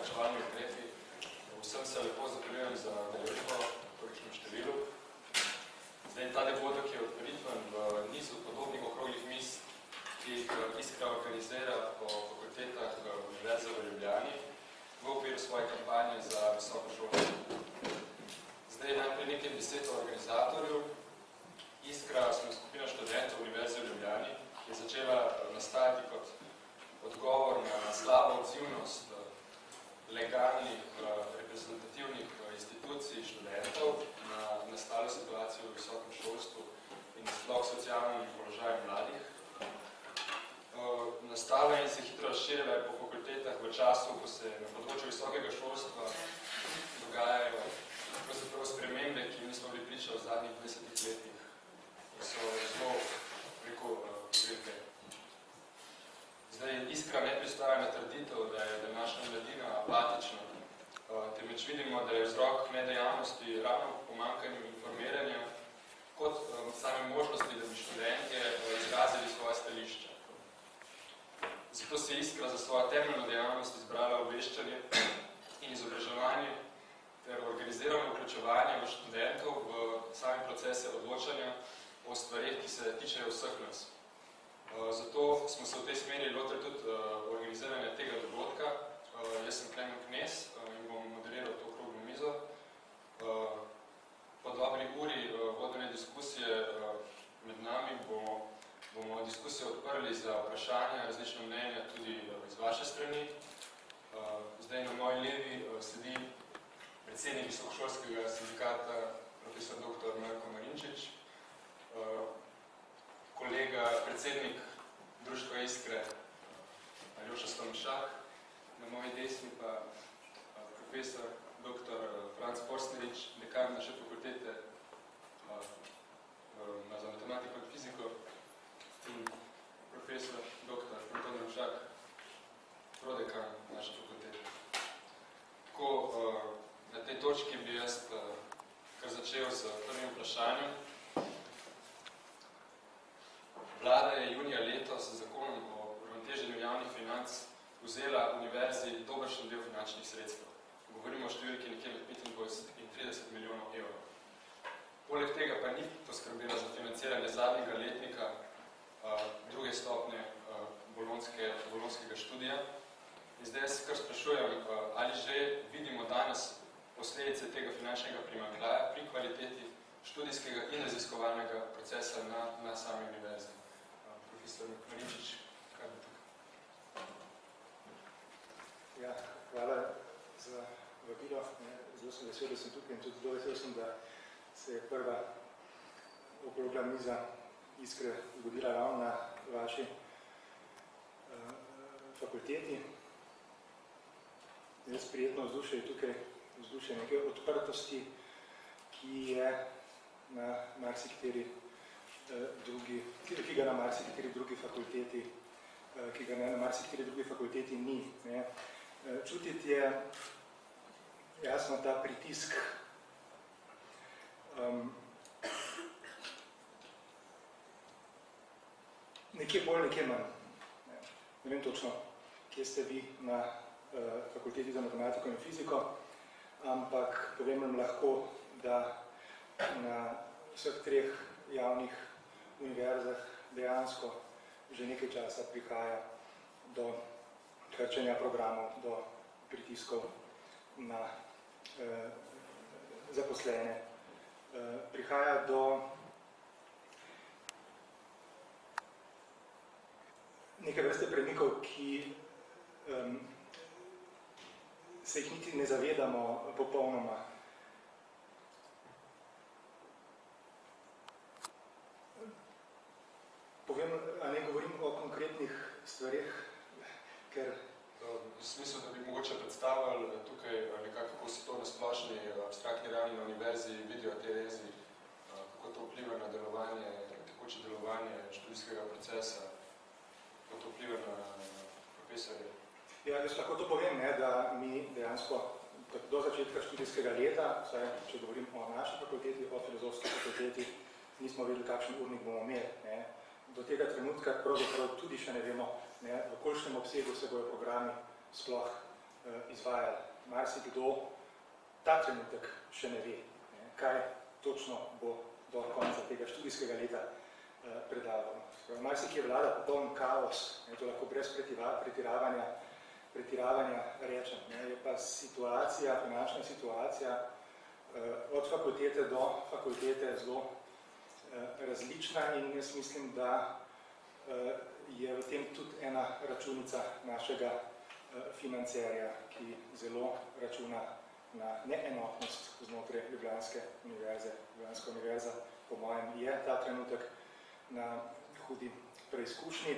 izobraževalni ukrepi. Vsem se lepo zahvaljujem za deležbo v tolikšnem številu. Zdaj, ta dogodek je odperitven v nizu podobnih okroglih mis, ki jih Iskra organizira po fakultetah Univerze v Ljubljani v okviru svoje kampanje za visoko šolstvo. Zdaj, najprej nekaj besed o organizatorju. Iskra smo skupina študentov Univerze v Ljubljani, ki je začela nastajati kot odgovor na slabo odzivnost legalnih reprezentativnih institucij študentov na nastalo situacijo v visokem šolstvu in sploh socialnem položaju mladih. Nastala in se hitro razširila po fakultetah v času, ko se na področju visokega šolstva dogajajo pravzaprav spremembe, ki nismo bili priča v zadnjih 20 letih, ki so zelo, rekel, velike. Zdaj, iskra ne pristaja na trditev, da je današnja mladina apatična, temveč vidimo, da je vzrok nedejavnosti ravno pomankanju informiranja kot same možnosti, da bi študentje izrazili svoje stališča. Zato se Iskra za svojo temeljno dejavnost izbrala obveščanje in izobraževanje ter organizirano vključevanje v študentov v same procese odločanja o stvarih, ki se tičejo vseh nas. Zato smo se v tej smeri lotili tudi organiziranja tega dogodka. Jaz sem Klemen Knez in bom moderiral to okroglo mizo. Po dobri uri vodene diskusije med nami bomo, bomo diskusijo odprli za vprašanja, različna mnenja tudi iz vaše strani. Zdaj na moji levi sedi predsednik visokošolskega sindikata, profesor dr. Marko Marinčič, kolega, predsednik Društva Iskre, Aljoša Stomšak, na moji desni pa profesor dr. Franc Forstnerič, dekan naše fakultete za matematiko in fiziko in profesor dr. Anton Ravšak, prodekan naše fakultete. Tako, na tej točki bi jaz kar začel s prvim vprašanjem. Vlada je junija letos z zakonom o uravnoteženju javnih financ vzela univerzi dobršen del finančnih sredstev. Govorimo o številki nekje med 25 in 30 milijonov evrov. Poleg tega pa ni poskrbela za financiranje zadnjega letnika druge stopnje bolonskega študija. In zdaj jaz kar sprašujem, ali že vidimo danes posledice tega finančnega primanjkljaja pri kvaliteti študijskega in raziskovalnega procesa na, na sami univerzi. Profesor Marinčič, kaj bo tukaj? Ja, hvala za vabilo. Zelo sem vesel, da sem tukaj in tudi zelo vesel sem, da se je prva okrogla miza Iskre zgodila ravno na vaši uh, fakulteti. Jaz prijetno vzdušje je tukaj vzdušje neke odprtosti, ki je na marsikateri drugi, ki ga na marsikateri drugi fakulteti, ki ga na marsikateri drugi fakulteti ni. Ne. Čutiti je jasno ta pritisk um, nekje bolj, nekje manj. Ne. ne vem točno, kje ste vi na uh, fakulteti za matematiko in fiziko, ampak povem vam lahko, da na vseh treh javnih univerzah dejansko že nekaj časa prihaja do krčenja programov, do pritiskov na eh, zaposlene. Eh, prihaja do neke vrste premikov, ki eh, se jih niti ne zavedamo popolnoma. Povem, a ne govorim o konkretnih stvarih, ker... V smislu, da bi mogoče predstavili tukaj nekako, kako se to na splošni abstraktni ravni na univerzi vidijo te rezi, kako to vpliva na delovanje, tekoče delovanje študijskega procesa, kako to vpliva na, profesorje. Ja, jaz lahko to povem, ne, da mi dejansko do začetka študijskega leta, saj, če govorim o naši fakulteti, o filozofski fakulteti, nismo vedeli, kakšen urnik bomo imeli. Ne. Do tega trenutka pravzaprav tudi še ne vemo, ne, v kolikšnem obsegu se bojo programi sploh uh, izvajali. marsikdo ta trenutek še ne ve, ne, kaj točno bo do konca tega študijskega leta eh, predaval. Marsikje vlada popoln kaos, ne, to lahko brez pretiravanja, pretiravanja rečem. Ne, je pa situacija, finančna situacija eh, od fakultete do fakultete zelo eh, različna in jaz mislim, da eh, je v tem tudi ena računica našega eh, financerja, ki zelo računa na neenotnost znotraj Ljubljanske univerze. Ljubljanska univerza, po mojem, je ta trenutek na hudi preizkušnji.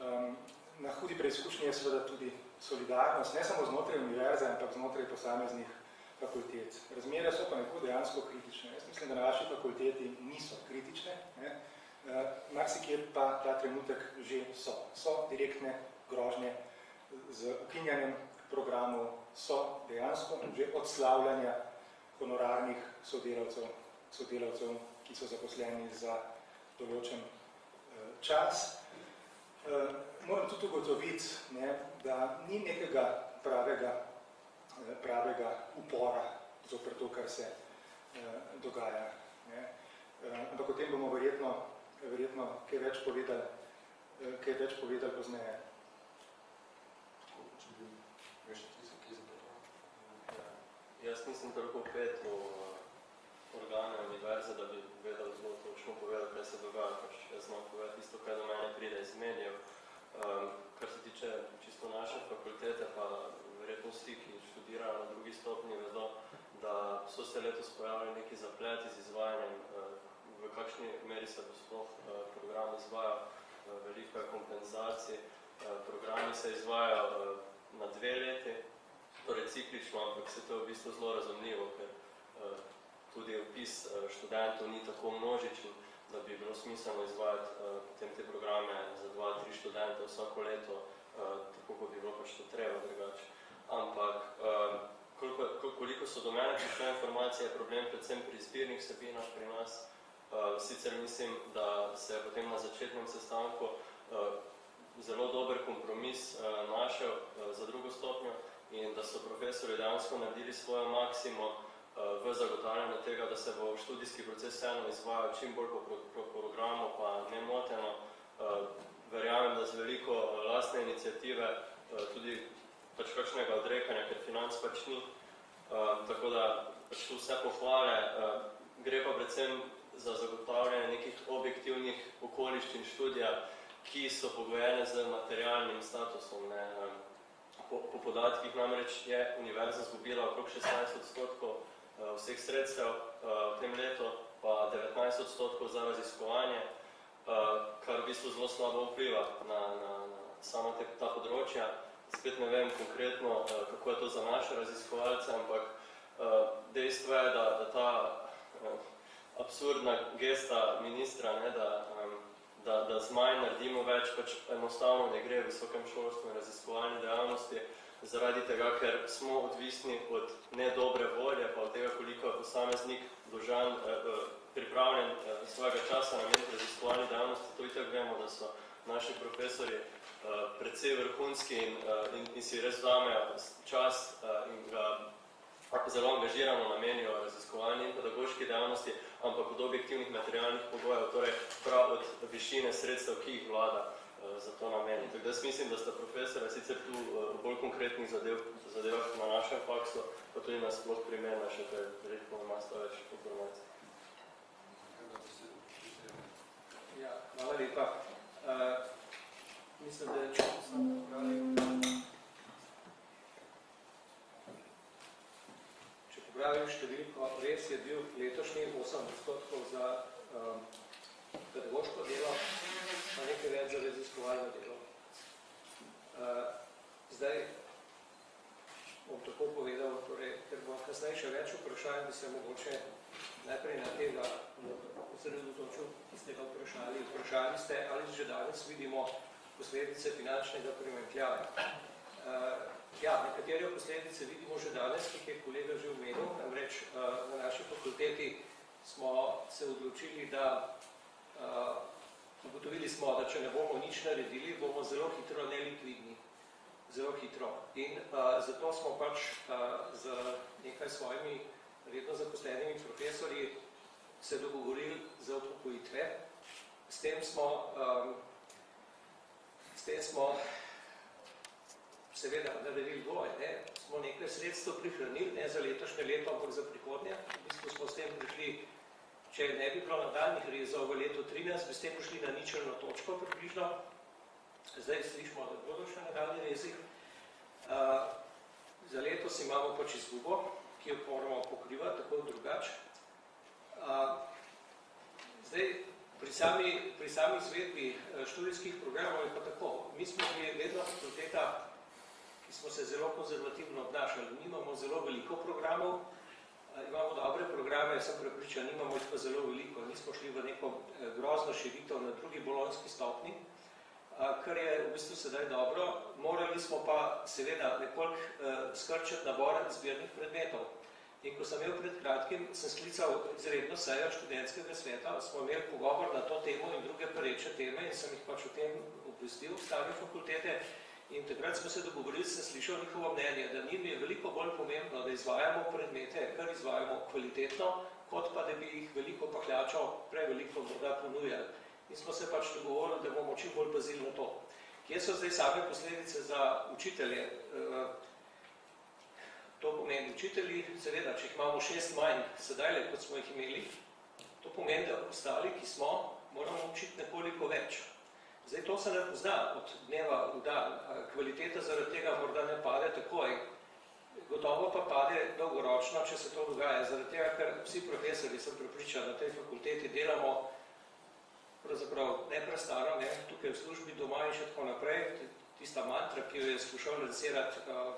Um, na hudi preizkušnji je seveda tudi solidarnost, ne samo znotraj univerze, ampak znotraj posameznih fakultet. Razmere so pa neko dejansko kritične. Jaz mislim, da na vaši fakulteti niso kritične, ne? Uh, marsikje pa ta trenutek že so. So direktne grožnje z ukinjanjem programov, so dejansko že odslavljanja honorarnih sodelavcev, sodelavcev, ki so zaposleni za določen čas. Uh, moram tudi ugotoviti, ne, da ni nekega pravega, pravega upora zoper to, kar se dogaja. Ne. Ampak o tem bomo verjetno, verjetno kaj več povedali, uh, kaj več povedali pozneje. Jaz nisem toliko pet v organe univerze, da bi vedel zelo točno povedal, kaj se dogaja, pač jaz znam povedati isto, kaj do mene pride iz medijev. Um, kar se tiče čisto naše fakultete, pa verjetno vsi, ki študirajo na drugi stopni, vedo, da so se letos pojavili neki zapleti z izvajanjem, uh, v kakšni meri se bo sploh uh, program izvajal, uh, veliko je kompenzacij. Uh, programi se izvajajo na dve leti, torej ciklično, ampak se to je v bistvu zelo razumljivo, ker tudi opis študentov ni tako množičen, da bi bilo smiselno izvajati potem te programe za dva, tri študente vsako leto, tako kot bi bilo pač to treba drugače. Ampak koliko, koliko so do mene prišle informacije, je problem predvsem pri zbirnih sebinah pri nas. Sicer mislim, da se je potem na začetnem sestanku uh, zelo dober kompromis uh, našel uh, za drugo stopnjo in da so profesori dejansko naredili svojo maksimo v zagotavljanju tega, da se bo študijski proces vseeno izvajal čim bolj po, po, po programu, pa nemoteno. Verjamem, da z veliko lastne iniciative, tudi pač kakšnega odrekanja, ker financ pač ni. Tako da pač vse pohvale. Gre pa predvsem za zagotavljanje nekih objektivnih okoliščin študija, ki so pogojene z materialnim statusom. Ne? Po, po podatkih namreč je univerza zgubila okrog 16 odstotkov vseh sredstev v tem letu, pa 19 odstotkov za raziskovanje, kar v bistvu zelo slabo vpliva na, na, na samo te, ta področja. Spet ne vem konkretno, kako je to za naše raziskovalce, ampak dejstvo je, da, da ta absurdna gesta ministra, ne, da, da, da z manj naredimo več, pač enostavno ne gre v visokem šolstvu in raziskovalni dejavnosti, zaradi tega, ker smo odvisni od nedobre volje, pa od tega, koliko je posameznik dožan, eh, pripravljen eh, svojega časa na meni raziskovalni dejavnosti. To itak vemo, da so naši profesori eh, precej vrhunski in, eh, in, in si res vzamejo čas eh, in ga zelo angažirano namenijo raziskovalni in pedagoški dejavnosti, ampak od objektivnih materialnih pogojev, torej prav od višine sredstev, ki jih vlada za to nameni. Tako da jaz mislim, da sta profesora sicer tu v bolj konkretnih zadev, zadevah na našem faksu, pa tudi na sploh primerna še, ker verjetno ima sta več informacij. Ja, hvala lepa. Uh, mislim, da je če sem popravim številko, res je bil letošnji 8 odstotkov za um, pedagoško delo, pa nekaj več za raziskovalno delo. Uh, zdaj bom tako povedal, torej, ker bo kasneje še več vprašanj, bi se mogoče najprej na tega osredotočil, ki ste ga vprašali. Vprašali ste, ali že danes vidimo posledice finančnega primanjkljaja. Uh, ja, nekatere posledice vidimo že danes, ki je kolega že omenil, namreč uh, na naši fakulteti smo se odločili, da uh, ugotovili smo, da če ne bomo nič naredili, bomo zelo hitro nelikvidni. zelo hitro. In uh, zato smo pač z nekaj svojimi redno zaposlenimi profesorji se dogovorili za upokojitve. S tem smo, s tem smo seveda naredili dvoje, ne? smo nekaj sredstev prihranili, ne za letošnje leto, ampak za prihodnje. Bistvu smo s tem prišli, če ne bi bilo nadaljnih rezov v letu 13, bi s tem prišli na ničelno točko približno. Zdaj slišimo, da bodo še nadaljni rezi. Uh, za letos imamo pač izgubo, ki jo moramo pokrivati tako drugače. Uh, zdaj, pri sami, pri sami izvedbi študijskih programov je pa tako. Mi smo bili vedno fakulteta, smo se zelo konzervativno obnašali. Nimamo zelo veliko programov, imamo dobre programe, sem prepričan, nimamo jih pa zelo veliko. Nismo šli v neko grozno širitev na drugi bolonski stopni, kar je v bistvu sedaj dobro. Morali smo pa seveda nekoliko skrčiti nabor izbirnih predmetov. In ko sem imel pred kratkim, sem sklical izredno sejo študentskega sveta, smo imeli pogovor na to temo in druge pereče teme in sem jih pač o tem obvestil v stavni fakultete. In takrat smo se dogovorili, sem slišal njihovo mnenje, da njim je veliko bolj pomembno, da izvajamo predmete, kar izvajamo kvalitetno, kot pa, da bi jih veliko pahljačo preveliko morda ponujali. In smo se pač dogovorili, da bomo čim bolj pazili na to. Kje so zdaj same posledice za učitelje? To pomeni učitelji, seveda, če jih imamo šest manj sedaj, kot smo jih imeli, to pomeni, da ostali, ki smo, moramo učiti nekoliko več. Zdaj, to se ne pozna od dneva v dan. Kvaliteta zaradi tega morda ne pade takoj. Gotovo pa pade dolgoročno, če se to dogaja. Zaradi tega, ker vsi profesori, sem prepričan, na tej fakulteti delamo pravzaprav neprestano, ne, tukaj v službi doma in še tako naprej. Tista mantra, ki jo je skušal realizirati uh,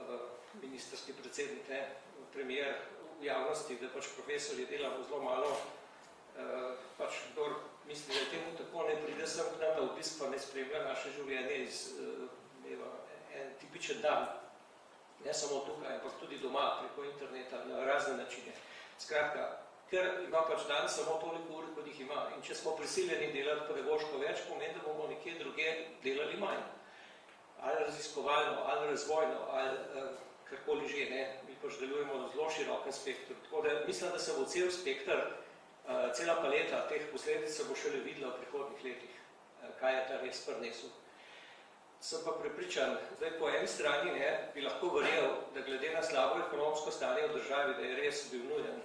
uh, ministerski predsednik, ne, premier v javnosti, da pač profesori delamo zelo malo, pač kdor misli, da je temu tako, ne pride sem k nam na obisk, pa ne spremlja naše življenje iz uh, en tipičen dan. Ne samo tukaj, ampak tudi doma, preko interneta, na razne načine. Skratka, ker ima pač dan samo toliko ur, kot jih ima. In če smo prisiljeni delati pedagoško več, pomeni, da bomo nekje druge delali manj. Ali raziskovalno, ali razvojno, ali uh, karkoli že, ne. Mi pač delujemo v zelo širokem spektru. Tako da mislim, da se bo cel spektr, cela paleta teh posledic se bo šele videla v prihodnih letih, uh, kaj je ta res prinesel. Sem pa prepričan, zdaj po eni strani ne, bi lahko verjel, da glede na slabo ekonomsko stanje v državi, da je res bil nujen,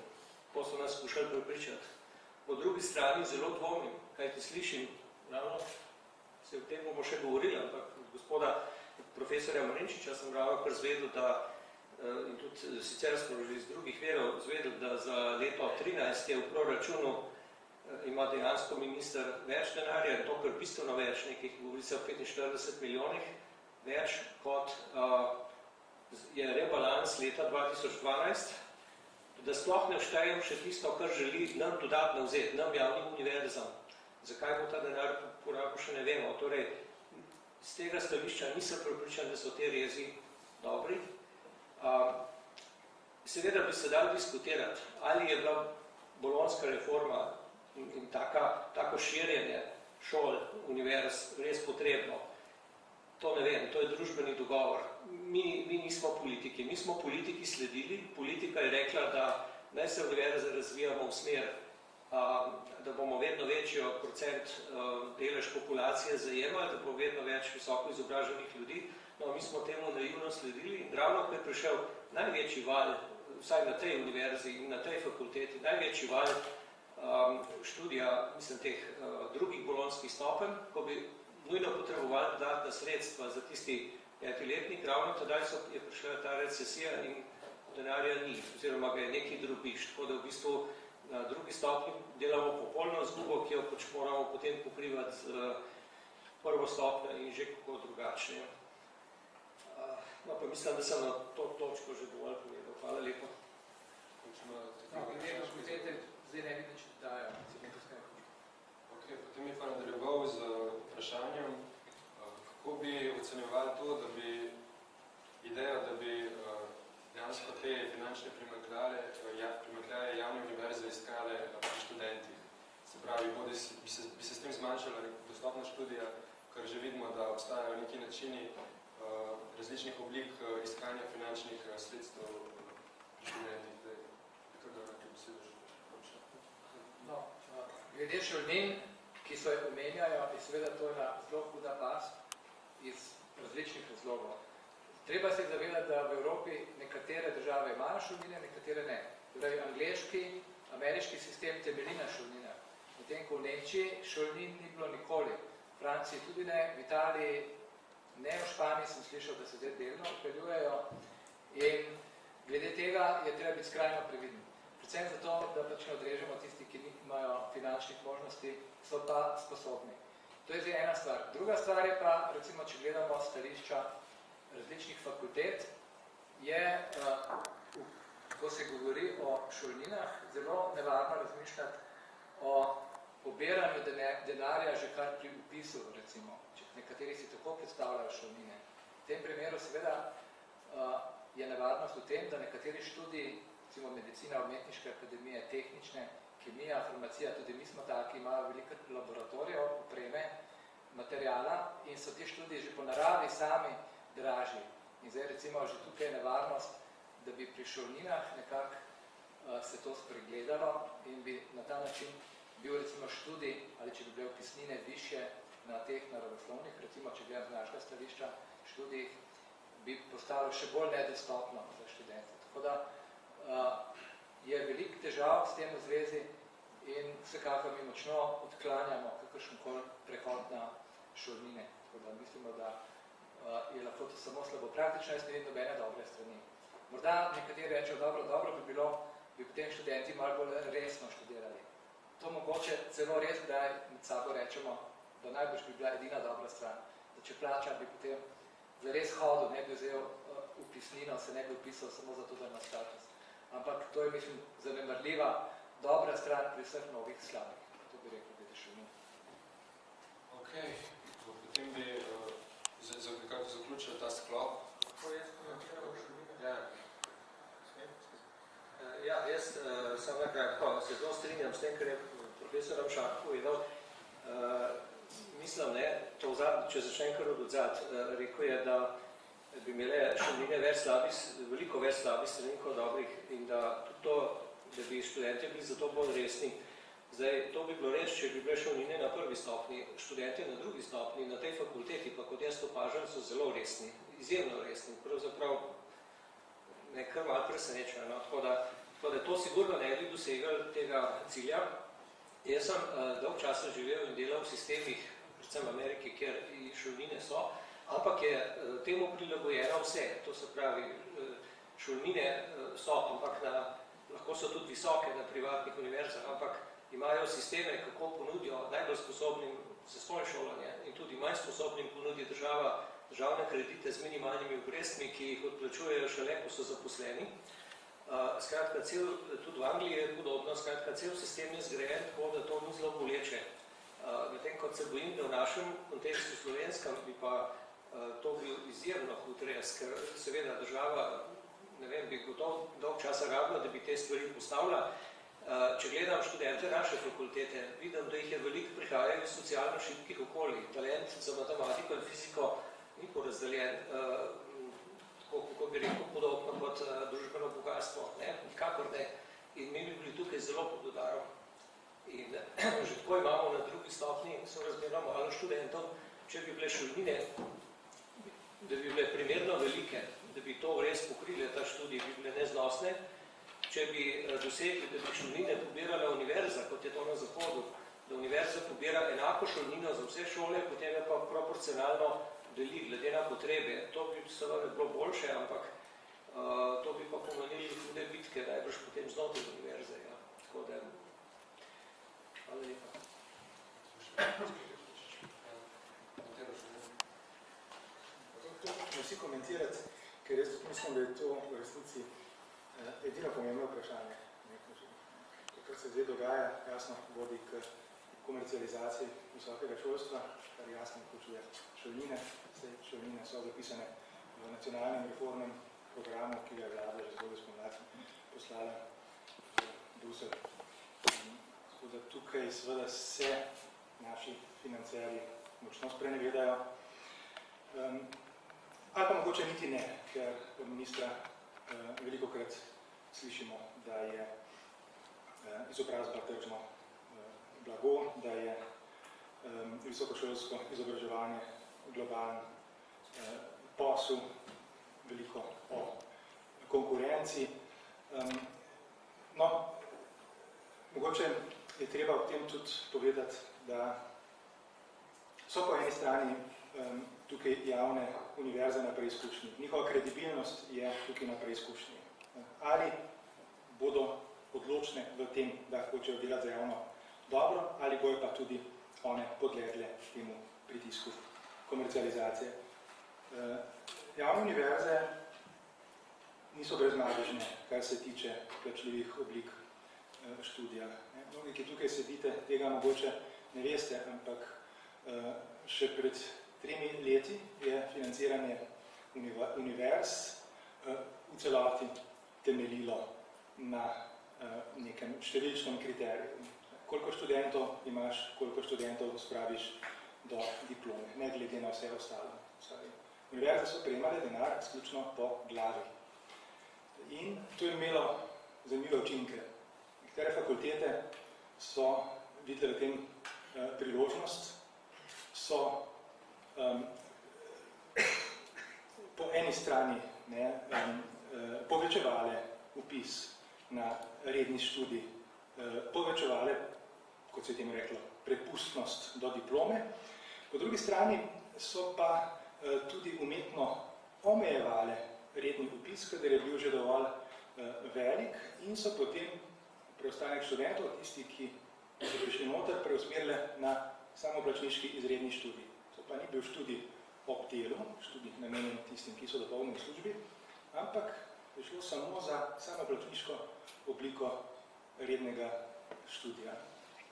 ko so nas skušali prepričati. Po drugi strani zelo dvomim, kaj ti slišim, ravno se o tem bomo še govorili, ampak gospoda profesorja Marinčiča sem ravno kar zvedel, da in tudi sicer smo že iz drugih verov zvedel, da za leto 13 je v proračunu ima dejansko minister več denarja, to kar bistveno več, nekih govori se o 45 milijonih več, kot je rebalans leta 2012, da sploh ne vštejem še tisto, kar želi nam dodatno vzeti, nam javnim univerzam. Zakaj bo ta denar porabil, še ne vemo. Torej, z tega stališča nisem prepričan, da so te rezi dobri. Uh, seveda bi se dal diskutirati, ali je bila bolonska reforma in, in taka, tako širjenje šol, univerz res potrebno. To ne vem, to je družbeni dogovor. Mi, mi nismo politiki, mi smo politiki sledili, politika je rekla, da naj se univerze razvijamo v smer, a, da bomo vedno večjo procent a, delež populacije zajemali, da bo vedno več visoko izobraženih ljudi. No, mi smo temu naivno sledili in ravno, ko je prišel največji val, vsaj na tej univerzi in na tej fakulteti, največji val um, študija, mislim, teh uh, drugih bolonskih stopenj, ko bi nujno potrebovali dodatna sredstva za tisti petiletnik, ravno tedaj so, je prišla ta recesija in denarja ni, oziroma ga je neki drugiš, tako da v bistvu na drugi stopni delamo popolno zgubo, ki jo pač moramo potem pokrivati z uh, prvo stopnjo in že kako drugačne. No, pa mislim, da sem na to točko že dovolj povedal. Hvala lepo. No, glede na fakultete, zdaj ne vidim, če poskaj Ok, potem je pa nadaljeval z vprašanjem, kako bi ocenjevali to, da bi ideja, da bi dejansko te finančne primakljaje, ja, javne univerze iskale pri študentih. Se pravi, bodi bi se, bi se s tem zmanjšala dostopna študija, ker že vidimo, da obstajajo neki načini različnih oblik eh, iskanja finančnih eh, sredstev študentih. Zdaj, kar da nekaj besedo že končno. No, glede šolnin, ki so jo omenjajo, je seveda to ena zelo huda pas iz različnih razlogov. Treba se zavedati, da v Evropi nekatere države imajo šolnine, nekatere ne. Torej, angliški, ameriški sistem temelji na šolninah. Medtem ko v Nemčiji šolnin ni bilo nikoli. V Franciji tudi ne, v Italiji ne, v Španiji sem slišal, da se zdaj delno upeljujejo. In glede tega je treba biti skrajno previden. Predvsem zato, da pač ne odrežemo tisti, ki nimajo finančnih možnosti, so pa sposobni. To je zdaj ena stvar. Druga stvar je pa, recimo, če gledamo stališča različnih fakultet, je, uh, ko se govori o šolninah, zelo nevarno razmišljati o pobiranju denarja že kar pri upisu, recimo, nekateri si tako predstavljajo šolnine. V tem primeru seveda uh, je nevarnost v tem, da nekateri študiji, recimo medicina, umetniške akademije, tehnične, kemija, farmacija, tudi mi smo taki, imajo veliko laboratorijev, opreme, materijala in so ti študiji že po naravi sami dražji. In zdaj recimo že tukaj je nevarnost, da bi pri šolninah nekako uh, se to spregledalo in bi na ta način bil recimo študij, ali če bi bile opisnine više na teh naravoslovnih, recimo če gledam z našega stališča, študij bi postalo še bolj nedostopno za študente. Tako da uh, je veliko težav s tem v zvezi in vsekakor mi močno odklanjamo kakršenkoli prehod na šolnine. Tako da mislimo, da uh, je lahko to samo slabo. Praktično jaz ne vidim nobene dobre strani. Morda nekateri rečejo, dobro, dobro bi bilo, bi potem študenti malo bolj resno študirali. To mogoče celo res, da med sabo rečemo, da najbolj bi bila edina dobra stran. Da če plača, bi potem zares hodil, ne bi vzel uh, upisnino, se ne bi upisal samo zato, da ima status. Ampak to je, mislim, zanemarljiva dobra stran pri vseh novih slabih. To bi rekel, da je še ne. Ok, potem bi uh, za, za nekako zaključil ta sklop. Kako jaz komentiral šolnine? Ja. Eh, Ja, jaz uh, sem nekako se zelo strinjam s tem, kar je profesor Ramšak povedal. Uh, mislim, ne, to vzad, če začnem kar od odzad, uh, rekel je, da bi imele šolnine več slabih, veliko več slabih strani kot dobrih in da tudi to, da bi študenti bili zato bolj resni. Zdaj, to bi bilo reč, če bi bile šolnine na prvi stopni, študenti na drugi stopni, na tej fakulteti, pa kot jaz opažam, so zelo resni, izjemno resni, pravzaprav me kar malo presenečajo. No? Tako, da, tako da to sigurno ne bi dosegali tega cilja. Jaz sem uh, dolg časa živel in delal v sistemih, predvsem v Ameriki, kjer šolnine so, ampak je uh, temu prilagojeno vse. To se pravi, uh, šolnine uh, so, ampak na, lahko so tudi visoke na privatnih univerzah, ampak imajo sisteme, kako ponudijo najbolj sposobnim za svoje šolanje in tudi manj sposobnim ponudi država državne kredite z minimalnimi obrestmi, ki jih odplačujejo šele, ko so zaposleni. Skratka, cel, tudi v Angliji je podobno, skratka, cel sistem je zgrajen tako, da to ni zelo boleče. Uh, Medtem, kot se bojim, da v našem kontekstu slovenskem bi pa uh, to bil izjemno hud res, ker seveda država, ne vem, bi gotovo dolg časa rabila, da bi te stvari postavila. Uh, če gledam študente naše fakultete, vidim, da jih je veliko prihajajo iz socialno šibkih okolij. Talent za matematiko in fiziko ni porazdeljen, tako, kako bi rekel, podobno kot družbeno bogatstvo, ne, nikakor ne. In mi bi bili tukaj zelo pod udarom. In že tako imamo na drugi stopni, so razmerno malo študentov, če bi bile šolnine, da bi bile primerno velike, da bi to res pokrile, ta študij, bi bile neznosne, če bi dosegli, da bi šolnine pobirala univerza, kot je to na zahodu, da univerza pobira enako šolnino za vse šole, potem je pa proporcionalno deli glede na potrebe. To bi seveda bilo boljše, ampak uh, to bi pa pomenili hude bitke, najbrž potem znotraj univerze. Ja. Tako da, hvala lepa. Vsi komentirati, ker jaz tudi mislim, da je to v resnici eh, edino pomembno vprašanje. To, kar se zdaj dogaja, jasno vodi k komercializaciji visokega šolstva, kar jasno vključuje šolnine. Vse šolnine so zapisane v nacionalnem reformnem programu, ki ga je vlada že zgodaj spomladi poslala v Brusel. Tako da tukaj seveda se naši financerji močno sprenevedajo. Um, ali pa mogoče niti ne, ker ministra uh, veliko krat slišimo, da je uh, izobrazba tržno uh, blago, da je um, visokošolsko izobraževanje globalen uh, posel, veliko o konkurenci. Um, no, mogoče je treba v tem tudi povedati, da so po eni strani um, tukaj javne univerze na preizkušnji. Njihova kredibilnost je tukaj na preizkušnji. Ali bodo odločne v tem, da hočejo delati za javno dobro, ali bojo pa tudi one podlegle temu pritisku komercializacije. Uh, javne univerze niso brezmadežne, kar se tiče plačljivih oblik uh, študija. Mnogi, ki tukaj sedite, tega mogoče ne veste, ampak uh, še pred tremi leti je financiranje univerz uh, v celoti temeljilo na nekem številčnem kriteriju. Koliko študentov imaš, koliko študentov spraviš do diplome, ne glede na vse ostalo. Univerze so prejemale denar izključno po glavi. In to je imelo zanimive učinke. Nekatere fakultete so videli v tem eh, priložnost, so um, po eni strani ne, um, povečevale upis na redni študij, eh, povečevale, kot se je tem reklo, prepustnost do diplome, po drugi strani so pa eh, tudi umetno omejevale redni upis, kadar je bil že dovolj eh, velik in so potem preostanek študentov, tisti, ki so prišli noter, preusmerile na samoplačniški izredni študij. To pa ni bil študij ob delu, študij namenjen tistim, ki so dopolnili službi, ampak je šlo samo za samoplačniško obliko rednega študija.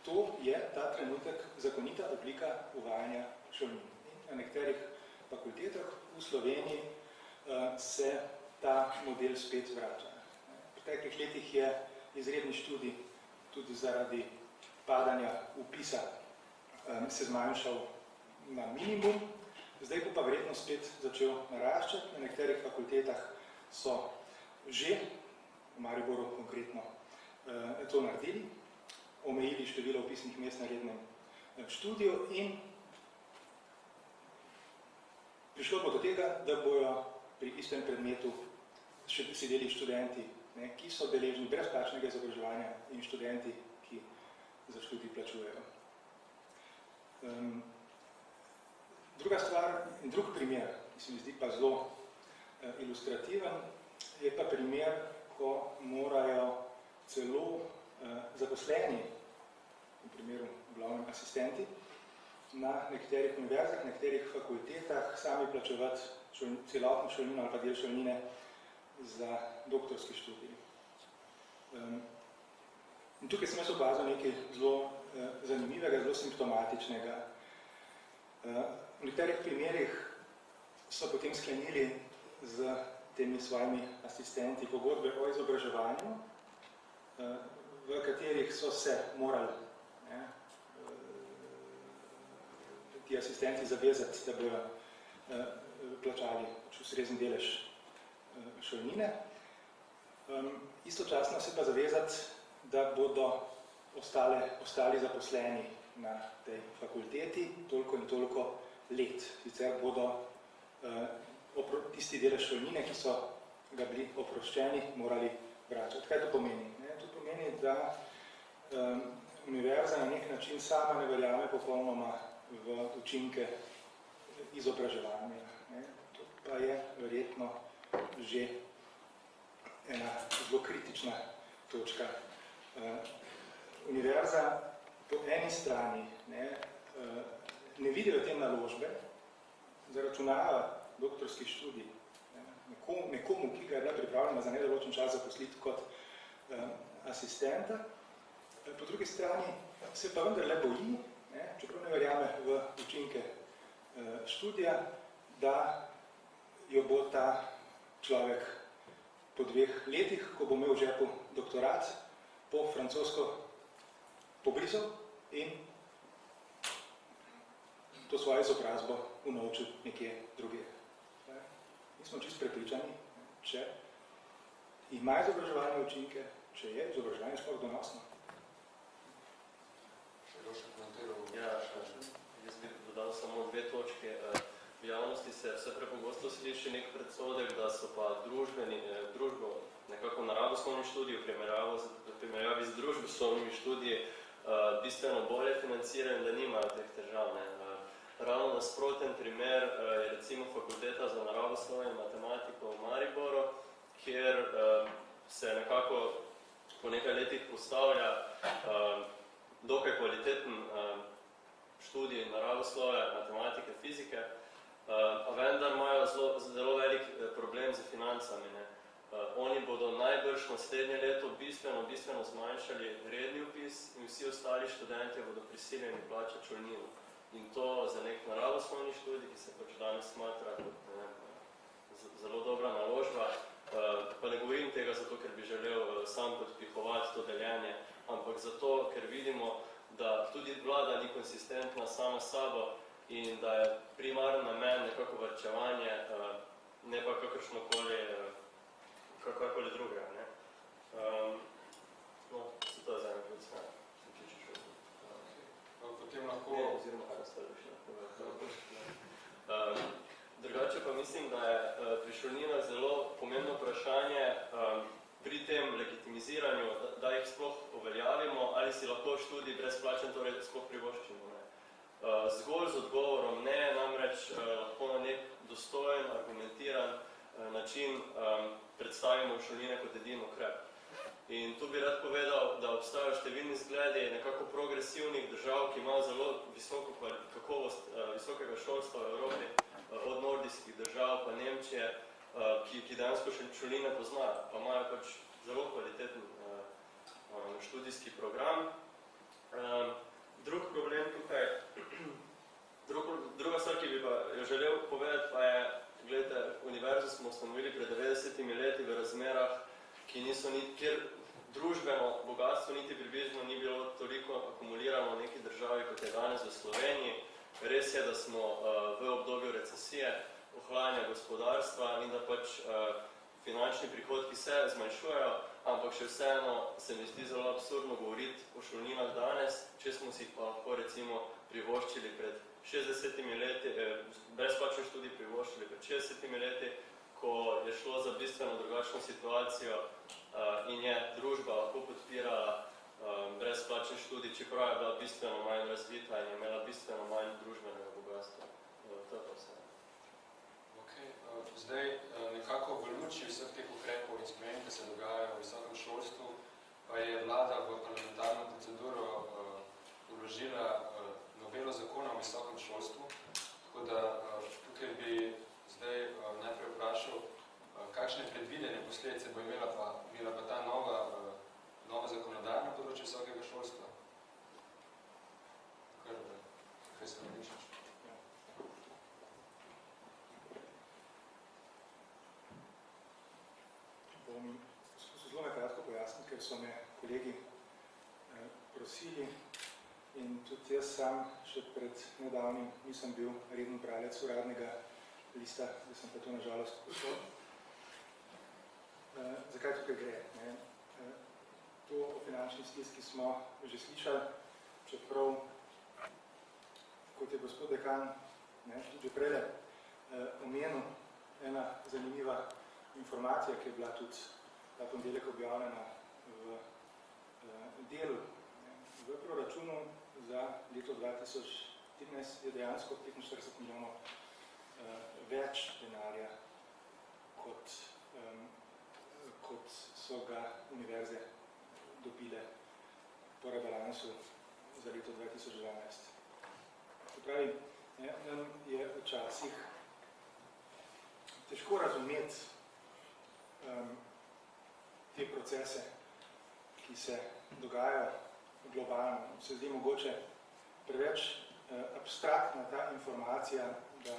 To je ta trenutek zakonita oblika uvajanja šolnin. Na nekaterih fakultetah v Sloveniji uh, se ta model spet vrača. V preteklih letih je izredni študij tudi zaradi padanja upisa um, se zmanjšal na minimum, zdaj bo pa verjetno spet začel naraščati. Na nekaterih fakultetah so že, v Mariboru konkretno, uh, to naredili, omejili število upisnih mest na rednem študiju in prišlo bo do tega, da bojo pri istem predmetu še sedeli študenti, ne, ki so deležni brezplačnega izobraževanja in študenti, ki za študij plačujejo. Um, druga stvar, drug primer, ki se mi zdi pa zelo uh, ilustrativen, je pa primer, ko morajo celo uh, zaposleni, v primeru glavnem asistenti, na nekaterih univerzah, na nekaterih fakultetah sami plačevati šol, celotno šolnino ali pa del šolnine za doktorski študij. Um, in tukaj sem jaz opazil nekaj zelo uh, zanimivega, zelo simptomatičnega. Uh, v nekaterih primerih so potem sklenili z temi svojimi asistenti pogodbe o izobraževanju, uh, v katerih so se morali ne, ti asistenti zavezati, da bojo plačali ustrezen delež šolnine. Istočasno se pa zavezati, da bodo ostale, ostali zaposleni na tej fakulteti toliko in toliko let. Sicer bodo uh, tisti delež šolnine, ki so ga bili oproščeni, morali vračati. Kaj to pomeni? Ne? To pomeni, da um, univerza na nek način sama ne verjame popolnoma v učinke izobraževanja. Ne? To pa je verjetno že ena zelo kritična točka. Uh, univerza po eni strani ne, uh, ne vidi v tem naložbe, zaračunava doktorski študij ne, nekomu, ki ga je bila pripravljena za nedoločen čas zaposliti kot uh, asistenta, po drugi strani se pa vendar le boji, ne, čeprav ne verjame v učinke uh, študija, da jo bo ta človek po dveh letih, ko bo imel v žepu doktorat, po francosko pobrisal in to svojo izobrazbo unovčil nekje druge. nismo čisto prepričani, če ima izobraževalne učinke, če je izobraževanje sploh donosno. Še kdo še komentiral? Ja, jaz bi dodal samo dve točke. Eh, V javnosti se vse prepogosto sliši nek predsodek, da so pa družbeni, eh, družbo, nekako naravoslovni študiji v primerjavi z, družboslovnimi študiji eh, bistveno bolje financirani, da nimajo teh težav. Ne. Eh, Ravno nasproten primer eh, je recimo fakulteta za naravoslovje in matematiko v Mariboru, kjer eh, se nekako po nekaj letih postavlja eh, dokaj kvaliteten eh, študij naravoslovja, matematike, fizike, Uh, vendar imajo zelo, zelo velik eh, problem z financami. Ne. Uh, oni bodo najbrž naslednje leto bistveno, bistveno zmanjšali redni upis in vsi ostali študenti bodo prisiljeni plačati čolnino. In to za nek naravoslovni študij, ki se pač danes smatra kot ne zelo dobra naložba. Uh, pa ne govorim tega zato, ker bi želel sam podpihovati to deljenje, ampak zato, ker vidimo, da tudi vlada ni konsistentna sama sabo in da je primarni namen nekako varčevanje, eh, ne pa kakršnokoli, eh, kakorkoli drugega. Ne. Um, no, se to je za eno ključ, ne, šel. Eh, Potem lahko... Ne, oziroma, kaj ostalo še. Um, drugače pa mislim, da je uh, prišolnina zelo pomembno vprašanje um, pri tem legitimiziranju, da, da jih sploh uveljavimo, ali si lahko študij brezplačen, torej sploh privoščimo. Ne. Uh, zgolj z odgovorom ne, namreč uh, lahko na nek dostojen, argumentiran uh, način um, predstavimo šolnine kot edin ukrep. In tu bi rad povedal, da obstajajo številni zgledi nekako progresivnih držav, ki imajo zelo visoko kakovost visokega šolstva v Evropi, od nordijskih držav pa Nemčije, ki, ki dejansko še šoline poznajo, pa imajo pač zelo kvaliteten študijski program. Drug problem tukaj, drug, druga stvar, ki bi pa jo želel povedati, pa je, gledajte, univerzo smo ustanovili pred 90 leti v razmerah, ki niso ni, kjer družbeno bogatstvo niti približno ni bilo toliko akumulirano v neki državi, kot je danes v Sloveniji. Res je, da smo uh, v obdobju recesije, ohlajanja gospodarstva in da pač uh, finančni prihodki se zmanjšujejo, ampak še vseeno se mi zdi zelo absurdno govoriti o šolninah danes, če smo si pa lahko recimo privoščili pred 60 leti, eh, brezplačen študij privoščili pred 60 leti, ko je šlo za bistveno drugačno situacijo uh, in je družba lahko podpirala um, brezplačen študij, čeprav je bila bistveno manj razvita in je imela bistveno manj družbenega bogatstva. Uh, to je pa vse. Okay. eh, Zdaj, eh, nekako v luči vseh teh ukrepov in sprememb, ki se dogajajo v visokem šolstvu, pa je vlada v parlamentarno proceduro uložila uh, novelo zakona o visokem šolstvu. Tako da tukaj bi zdaj najprej vprašal, kakšne predvidene posledice bo imela pa, imela pa ta nova, nova zakonodaja na področju visokega šolstva. Kar, kaj se namišaš? Bom skušal zelo na kratko pojasniti, ker so me kolegi eh, prosili in tudi jaz sam še pred nedavnim nisem bil reden bralec uradnega lista, da sem pa to nažalost pošel. Eh, zakaj tukaj gre? Ne? Eh, to o finančni stiski smo že slišali, čeprav, kot je gospod dekan ne, že prej eh, omenil, ena zanimiva informacija, ki je bila tudi ta ponedeljek objavljena v delu. V proračunu za leto 2013 je dejansko 45 milijonov eh, več denarja, kot, eh, kot so ga univerze dobile po rebalansu za leto 2012. To pravi, ne, nam je včasih težko razumeti um, te procese, ki se dogajajo globalno. Se zdi mogoče preveč uh, abstraktna ta informacija, da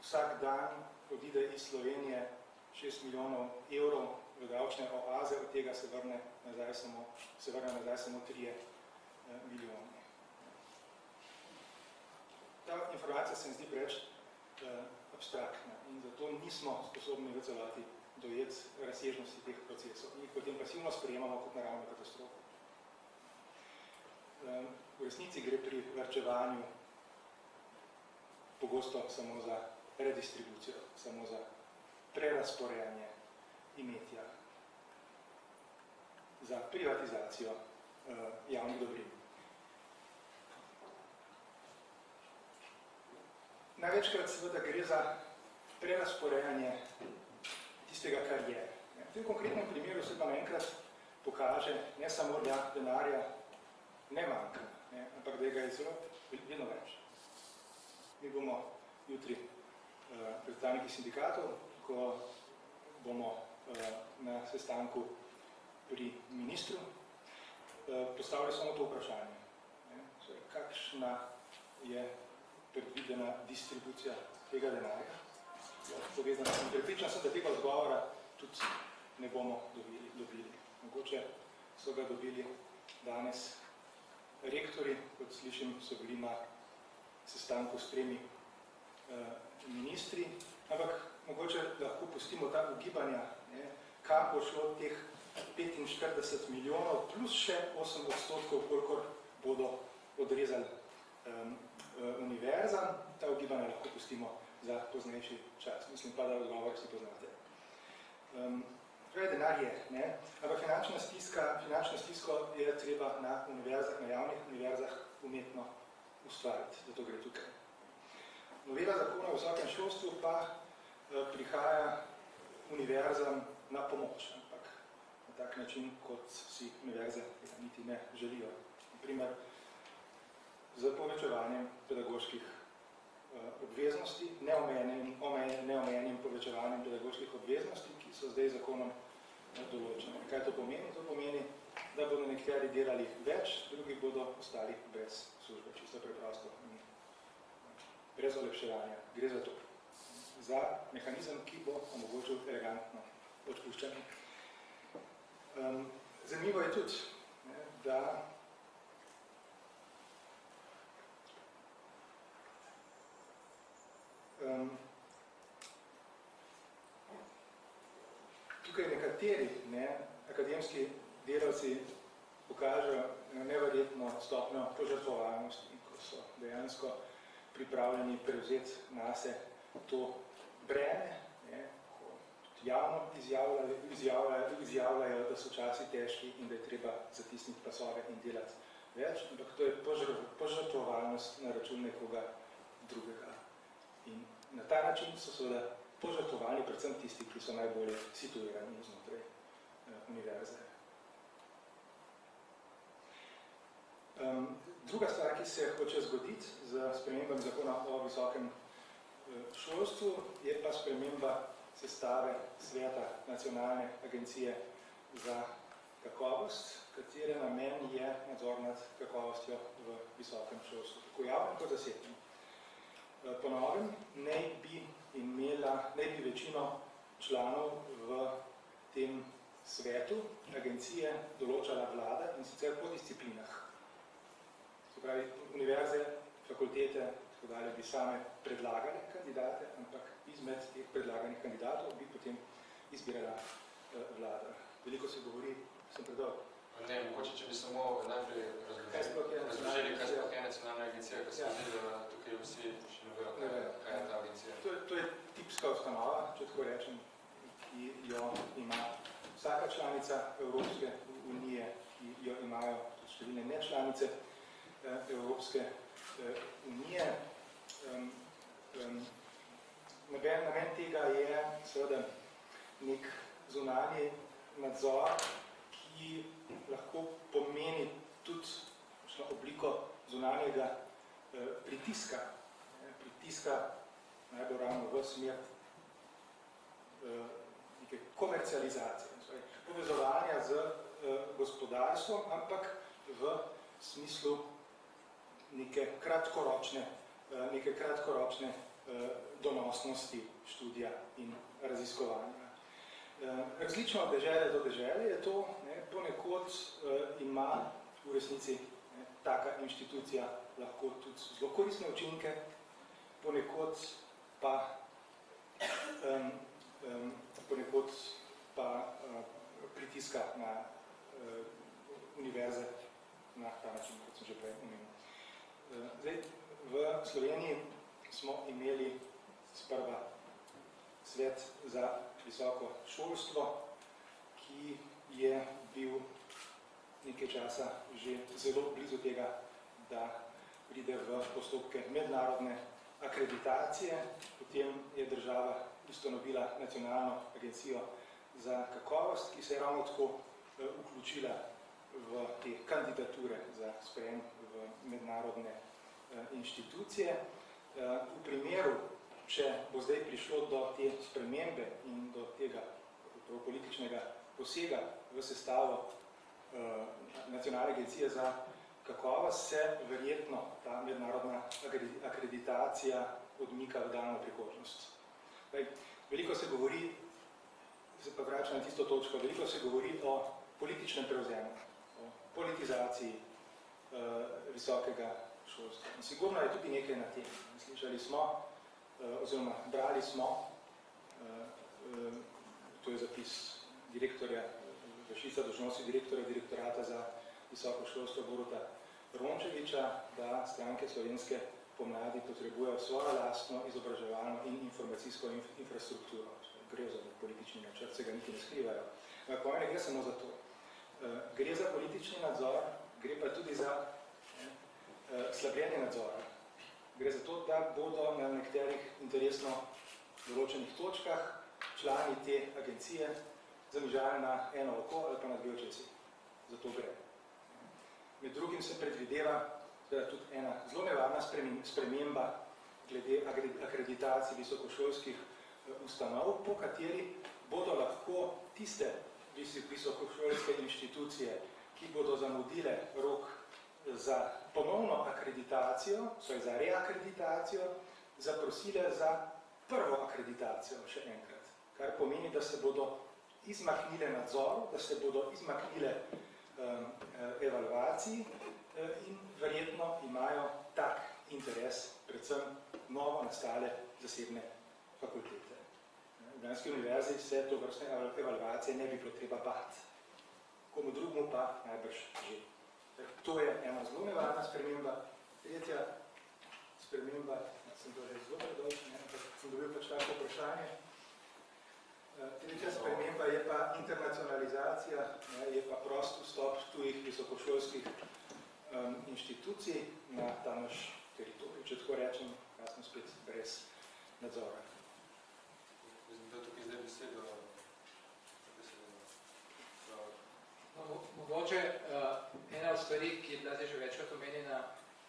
vsak dan odide iz Slovenije 6 milijonov evrov v davčne oaze, od tega se vrne nazaj samo, se vrne nazaj samo 3 uh, milijone. Ta informacija se mi zdi preveč uh, abstraktna in zato nismo sposobni v celoti dojeti razsežnosti teh procesov in potem pasivno sprejemamo kot naravno katastrofo. Um, v resnici gre pri varčevanju pogosto samo za redistribucijo, samo za prerasporejanje imetja, za privatizacijo uh, javnih dobrin. Največkrat seveda gre za prerasporejanje tistega, kar je. V tem konkretnem primeru se pa naenkrat pokaže ne samo, da denarja ne manjka, ne, ampak da ga je zelo vedno več. Mi bomo jutri uh, predstavniki sindikatov, ko bomo uh, na sestanku pri ministru uh, postavili samo to vprašanje. Ne, torej, kakšna je predvidena distribucija tega denarja? Povezano sem prepričan sem, da tega odgovora tudi ne bomo dobili. dobili. Mogoče so ga dobili danes rektori, kot slišim, so bili na sestanku s tremi uh, ministri, ampak mogoče lahko pustimo ta ugibanja, ne, kam bo šlo teh 45 milijonov plus še 8 odstotkov, kolikor bodo odrezali uh, univerzam. Ta ugibanja lahko pustimo za poznejši čas. Mislim pa, da odgovor si poznate. Um, Torej, denar je, ne? ampak finančna stiska, finančno stisko je treba na univerzah, na javnih univerzah umetno ustvariti, da to gre tukaj. Novela zakona o visokem šolstvu pa eh, prihaja univerzam na pomoč, ampak na tak način, kot si univerze niti ne želijo. Naprimer, z povečevanjem pedagoških obveznosti, neomejenim, neomejenim povečevanjem pedagoških obveznosti, ki so zdaj zakonom eh, določene. Kaj to pomeni? To pomeni, da bodo nekateri delali več, drugi bodo ostali brez službe, čisto preprosto. Brez olepševanja. Gre za to. Za mehanizem, ki bo omogočil elegantno odpuščanje. Um, zanimivo je tudi, ne, da um, tukaj nekateri ne, akademski delavci pokažejo neverjetno stopnjo požrtvovalnosti, ko so dejansko pripravljeni prevzeti nase to breme, ne, ko javno izjavljajo, izjavljajo, izjavljajo, da so časi težki in da je treba zatisniti pasove in delati več, ampak to je požrtvovalnost na račun nekoga drugega. In na ta način so seveda požrtvovalni predvsem tisti, ki so najbolje situirani znotraj uh, univerze. Um, druga stvar, ki se hoče zgoditi z spremembami zakona o visokem uh, šolstvu, je pa sprememba sestave sveta nacionalne agencije za kakovost, katere namen je nadzor nad kakovostjo v visokem šolstvu, tako javnem kot zasebnem. Po novem naj bi imela, naj bi večino članov v tem svetu agencije določala vlada in sicer po disciplinah. Se pravi, univerze, fakultete, tako dalje, bi same predlagale kandidate, ampak izmed teh predlaganih kandidatov bi potem izbirala eh, vlada. Veliko se govori, sem predolg. Ne, mogoče, če bi samo najprej razložili, kaj sploh je nacionalna agencija, ker se zdi, da tukaj vsi še ne vejo, kaj, kaj je ta agencija. To, to je tipska ustanova, če tako rečem, ki jo ima vsaka članica Evropske unije, ki jo imajo številne nečlanice Evropske unije. Um, um, namen tega je seveda nek zunanji nadzor, ki lahko pomeni tudi obliko zunanjega eh, pritiska, eh, pritiska najbolj ravno v smer eh, neke komercializacije, torej povezovanja z eh, gospodarstvom, ampak v smislu neke kratkoročne, eh, neke kratkoročne eh, donosnosti študija in raziskovanja. Eh, različno od dežele do dežele je to, ne, ponekod uh, eh, ima v resnici ne, taka inštitucija lahko tudi zelo koristne učinke, ponekod pa um, um, ponekod pa uh, pritiska na uh, univerze na ta način, kot sem že prej omenil. Uh, zdaj, v Sloveniji smo imeli sprva svet za visoko šolstvo, ki je bil nekaj časa že zelo blizu tega, da pride v postopke mednarodne akreditacije. Potem je država ustanovila nacionalno agencijo za kakovost, ki se je ravno tako eh, vključila v te kandidature za sprejem v mednarodne eh, inštitucije. Eh, v primeru, če bo zdaj prišlo do te spremembe in do tega političnega posega v sestavo nacionalne agencije za kakovost, se verjetno ta mednarodna akreditacija odmika v daljno prihodnost. Veliko se govori, se pa vrača na tisto točko, veliko se govori o političnem prevzemu, o politizaciji uh, visokega šolstva. In sigurno je tudi nekaj na tem. Slišali smo, uh, oziroma brali smo, uh, to je zapis direktorja, vršica dožnosti direktorja direktorata za visoko šolstvo Boruta Rončeviča, da stranke slovenske pomladi potrebujejo svojo lastno izobraževalno in informacijsko infrastrukturo. Gre za politični načrt, se ga niti ne skrivajo. Po mene gre samo za to. Eh, gre za politični nadzor, gre pa tudi za eh, slabljenje nadzora. Gre za to, da bodo na nekaterih interesno določenih točkah člani te agencije zamižali na eno oko ali pa na dve očesi. Zato gre. Med drugim se predvideva tudi ena zelo nevarna sprememba glede akreditacij visokošolskih eh, ustanov, po kateri bodo lahko tiste visokošolske inštitucije, ki bodo zamudile rok za ponovno akreditacijo, so za reakreditacijo, zaprosile za prvo akreditacijo še enkrat. Kar pomeni, da se bodo izmaknile nadzoru, da se bodo izmaknile Um, eh, evalvaciji eh, in verjetno imajo tak interes predvsem novo nastale zasebne fakultete. V Danski univerzi se to vrstne evalvacije ne bi bilo treba bati. Komu drugmu pa najbrž že. To je ena zelo nevarna sprememba. Tretja sprememba, sem to že zelo ampak sem dobil pač tako vprašanje, Tretja sprememba je pa internacionalizacija, ne, je pa prost vstop tujih visokošolskih um, inštitucij na ta naš teritorij, če tako rečem, kasno spet brez nadzora. Da tukaj zdaj besedo. No, mogoče uh, ena od stvari, ki je bila zdaj že večkrat omenjena,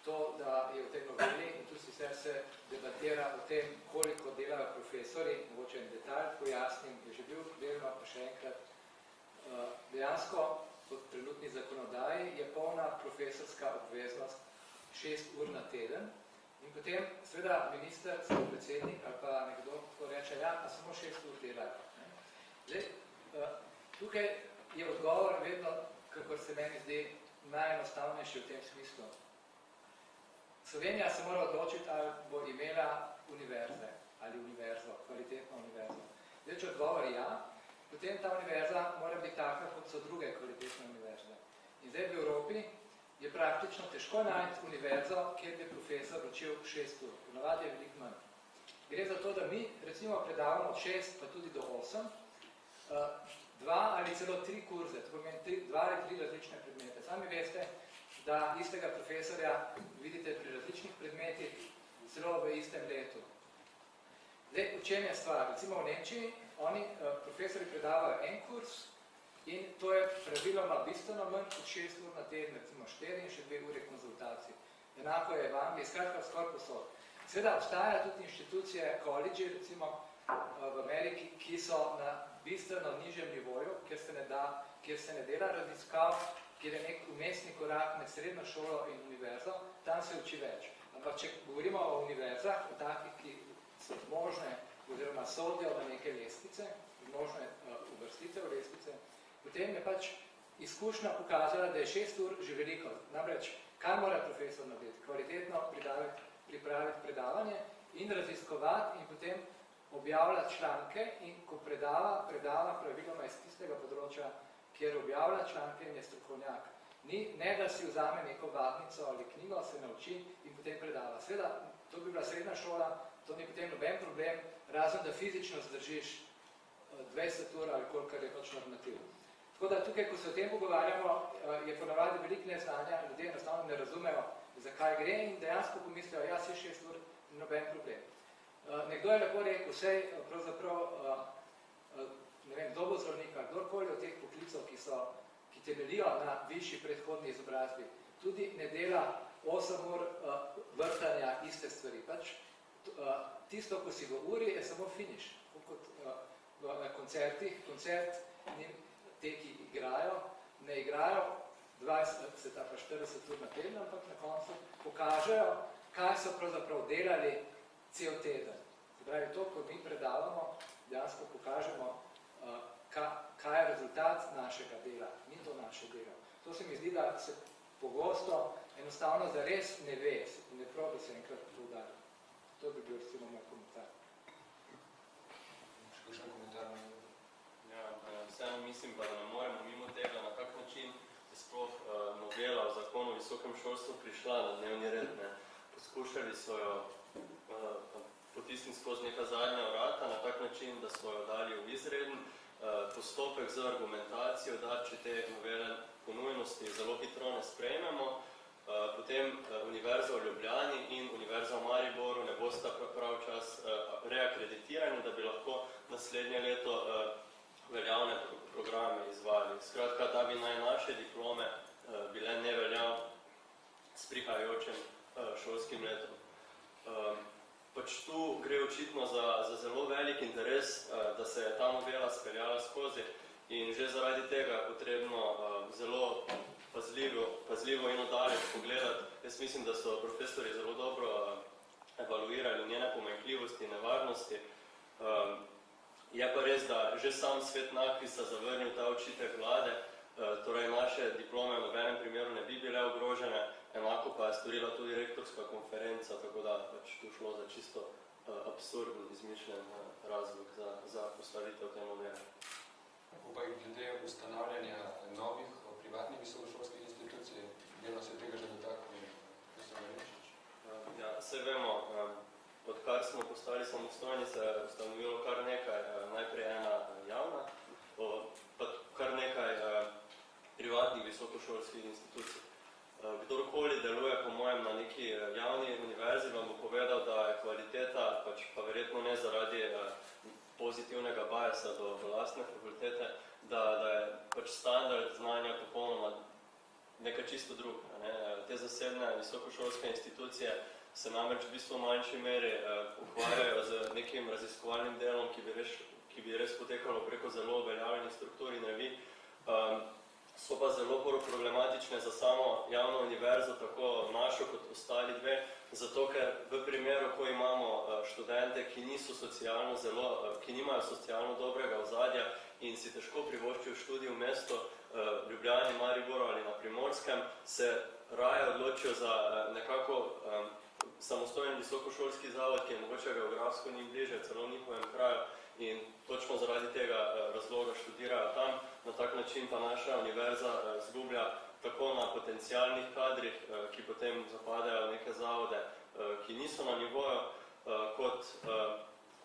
to, da je v tej noveli in tu sicer se debatira o tem, koliko delajo profesori, mogoče en detalj pojasnim, je že bil delno, pa še enkrat. Eh, dejansko, po trenutni zakonodaji, je polna profesorska obveznost šest ur na teden in potem, seveda, minister, predsednik ali pa nekdo, ko reče, ja, pa samo šest ur delajo. Zdaj, eh, tukaj je odgovor vedno, kakor se meni zdi, najenostavnejši v tem smislu. Slovenija se mora odločiti, ali bo imela univerze ali univerzo, kvalitetno univerzo. Zdaj, če odgovor je ja, potem ta univerza mora biti taka, kot so druge kvalitetne univerze. In zdaj v Evropi je praktično težko najti univerzo, kjer bi profesor učil šest ur. Ponavadi je veliko manj. Gre za to, da mi recimo predavamo od šest pa tudi do osem, eh, dva ali celo tri kurze, to pomeni tri, dva ali tri različne predmete. Sami veste, da istega profesorja vidite pri različnih predmetih, celo v istem letu. Zdaj, v čem je stvar? Recimo v Nemčiji, oni uh, profesori predavajo en kurs in to je praviloma bistveno manj kot šest ur na teden, recimo štiri in še dve ure konzultacij. Enako je v Angliji, skratka skoraj posod. Sveda obstaja tudi inštitucije, college, recimo uh, v Ameriki, ki so na bistveno nižjem nivoju, kjer se ne, da, kjer se ne dela raziskav, kjer je nek umestni korak med srednjo šolo in univerzo, tam se uči več. Ampak če govorimo o univerzah, o takih, ki so možne oziroma sodijo na neke lestvice, možne uh, uvrstitev lestvice, potem je pač izkušnja pokazala, da je šest ur že veliko. Namreč, kaj mora profesor narediti? Kvalitetno pripraviti predavanje in raziskovati in potem objavljati članke in ko predava, predava praviloma iz tistega področja, kjer objavlja članke in je strokovnjak. Ni, ne da si vzame neko vadnico ali knjigo, se nauči in potem predava. Sveda, to bi bila srednja šola, to ni potem noben problem, razen da fizično zdržiš eh, 20 ur ali kolikor je pač normativ. Tako da tukaj, ko se o tem pogovarjamo, eh, je ponavadi veliko neznanja, ljudje enostavno ne razumejo, zakaj gre in dejansko pomislijo, ja, si šest ur, noben problem. Eh, Nekdo je lepo rekel, vsej pravzaprav, eh, eh, ne vem, kdo bo zdravnik, ali kdorkoli od teh poklicov, ki, so, ki temeljijo na višji predhodni izobrazbi, tudi ne dela 8 ur eh, vrtanja iste stvari. Pač, eh, tisto, ko si v uri, je samo finiš. Kot eh, v- na koncertih, koncert ni te, ki igrajo, ne igrajo 20, se ta pa 40 ur na teden, ampak na koncu pokažejo, kaj so pravzaprav delali cel teden. Se pravi, to, ko mi predavamo, dejansko pokažemo, uh, ka, kaj je rezultat našega dela, ni to naše delo. To se mi zdi, da se pogosto enostavno zares ne ve, ne da se enkrat poudarja. To bi bil recimo moj komentar. Še kakšen komentar? Ja, eh, vseeno mislim pa, da ne moremo mimo tega, na kak način je sploh eh, novela o zakonu o visokem šolstvu prišla na dnevni red. Ne. Poskušali so jo eh, potisniti skozi neka zadnja vrata na tak način, da so jo dali v izreden eh, postopek z argumentacijo, da če te novele po nujnosti zelo hitro ne sprejmemo, eh, potem eh, Univerza v Ljubljani in Univerza v Mariboru ne bosta prav- čas reakreditirani, da bi lahko naslednje leto veljavne pro- programe izvajali. Skratka, da bi naj naše diplome bile neveljav s prihajajočim šolskim letom. Pač tu gre očitno za, za zelo velik interes, uh, da se je ta novela speljala skozi in že zaradi tega je potrebno uh, zelo pazljivo, pazljivo in odalec pogledati. Jaz mislim, da so profesori zelo dobro uh, evaluirali njene pomanjkljivosti in nevarnosti. Je pa res, da že sam svet nakvisa zavrnil ta očitek vlade, torej naše diplome v nobenem primeru ne bi bile ogrožene, Enako pa je storila tudi rektorska konferenca, tako da pač tu šlo za čisto uh, absurden, izmišljen uh, razlog za, za postavitev te novele. Upaj glede ustanavljanja novih eh, privatnih visokošolskih institucij, delno se tega že dotaknil profesor Rečič. Uh, ja, vse vemo, um, odkar smo postali samostojni, se je ustanovilo kar nekaj, uh, najprej ena uh, javna, o, pa kar nekaj uh, privatnih visokošolskih institucij. Uh, Kdorkoli deluje, po mojem, na neki uh, javni univerzi, vam bo povedal, da je kvaliteta, pač pa verjetno ne zaradi uh, pozitivnega bajasa do, do lastne fakultete, da, da je pač standard znanja popolnoma nekaj čisto drugega. Ne? Te zasebne visokošolske institucije se namreč v bistvu v manjši meri eh, ukvarjajo z nekim raziskovalnim delom, ki bi, res, ki bi res potekalo preko zelo uveljavljenih struktur in revij. Um, so pa zelo problematične za samo javno univerzo, tako našo kot ostali dve, zato ker v primeru, ko imamo eh, študente, ki niso socialno zelo, eh, ki nimajo socialno dobrega ozadja in si težko privoščijo študij v mesto eh, Ljubljani, Mariboru ali na Primorskem, se raje odločijo za nekako samostojen visokošolski zavod, ki je mogoče geografsko njim bliže, celo njihovem kraju in točno zaradi tega eh, razloga študirajo tam. Na tak način pa naša univerza eh, zgublja tako na potencialnih kadrih, eh, ki potem zapadajo neke zavode, ki niso na nivoju, kot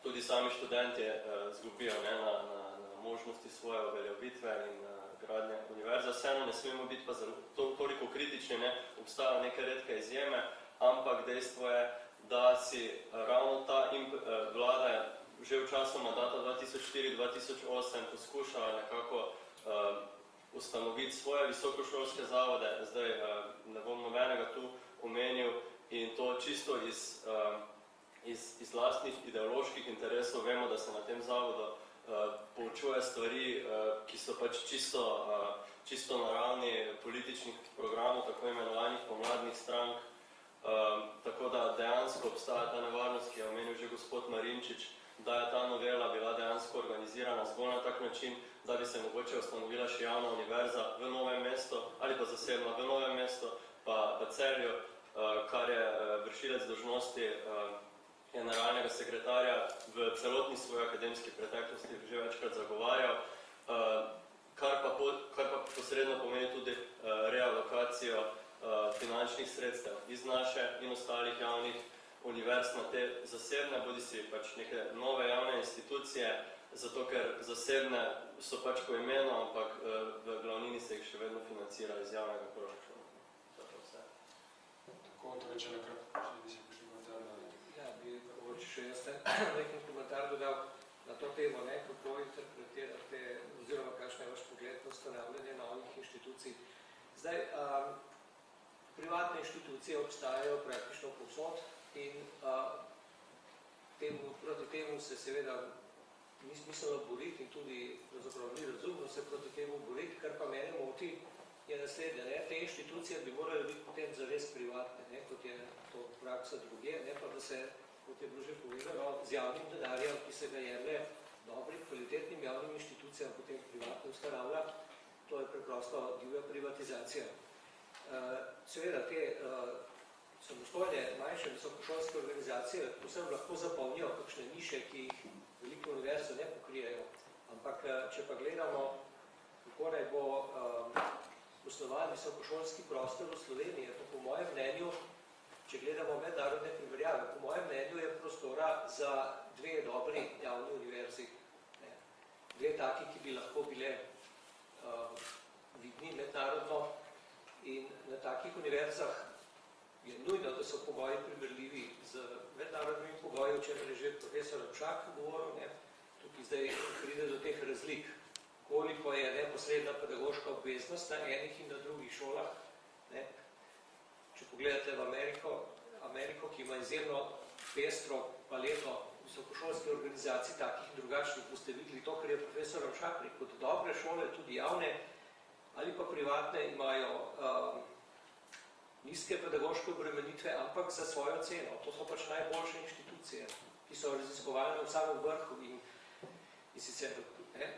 tudi sami študentje zgubijo ne, na, na, na možnosti svoje uveljavitve in gradnje univerze. Vseeno ne smemo biti pa zelo, to, toliko kritični, ne, obstajajo neke redke izjeme, ampak dejstvo je, da si ravno ta vlada že v času mandata 2004-2008 poskušala nekako uh, ustanoviti svoje visokošolske zavode, zdaj uh, ne bom nobenega tu omenil in to čisto iz, uh, iz, iz lastnih ideoloških interesov. Vemo, da se na tem zavodu uh, poučuje stvari, uh, ki so pač čisto, uh, čisto na ravni političnih programov, tako imenovanih pomladnih strank, uh, tako da dejansko obstaja ta nevarnost, ki je omenil že gospod Marinčič, da je ta novela bila dejansko organizirana zgolj na tak način, da bi se mogoče ustanovila še javna univerza v Novem mestu ali pa zasebna v Novem mestu, pa v Celju, kar je vršilec dožnosti generalnega sekretarja v celotni svoji akademski preteklosti že večkrat zagovarjal. kar pa, po, kar pa posredno pomeni tudi realokacijo finančnih sredstev iz naše in ostalih javnih univerz na te zasebne, bodi si pač neke nove javne institucije, zato ker zasebne so pač po imenu, ampak uh, v glavnini se jih še vedno financira iz javnega proračuna. To je vse. Tako, torej, če nekrat, če bi si prišli komentar na Ja, bi mogoče še jaz nekaj komentar dodal na to temo, ne, kako interpretirate oziroma kakšen je vaš pogled na ustanavljanje novih inštitucij. Zdaj, um, privatne inštitucije obstajajo praktično povsod in uh, temu, proti temu se seveda ni smiselno boriti in tudi ni razumno se proti temu boriti, kar pa mene moti, je naslednje. Ne? Te inštitucije bi morali biti potem zares privatne, ne? kot je to praksa druge, ne pa da se, kot je bilo že povedano, z javnim denarjem, ki se ga jemlje dobrim, kvalitetnim javnim inštitucijam, potem privatno ustanavlja, to je preprosto divja privatizacija. Uh, seveda, te uh, samostojne, manjše visokošolske organizacije posebno lahko zapolnijo kakšne niše, ki jih velike univerze ne pokrijejo. Ampak, če pa gledamo, kako naj bo um, osnovan visokošolski prostor v Sloveniji, to po mojem mnenju, če gledamo mednarodne primerjave, po mojem mnenju je prostora za dve dobri javni univerzi. Ne. Dve taki, ki bi lahko bile um, vidni mednarodno in na takih univerzah je nujno, da so pogoji primerljivi z mednarodnimi pogoji, čem je že profesor Lepšak govoril, ne. tukaj zdaj pride do teh razlik, koliko je neposredna pedagoška obveznost na enih in na drugih šolah. Ne. Če pogledate v Ameriko, Ameriko, ki ima izjemno pestro paleto visokošolske organizacij, takih in drugačnih, boste videli to, kar je profesor Ravšak rekel, dobre šole, tudi javne ali pa privatne, imajo um, nizke pedagoške obremenitve, ampak za svojo ceno. To so pač najboljše inštitucije, ki so raziskovalne v samem vrhu in, in sicer ne,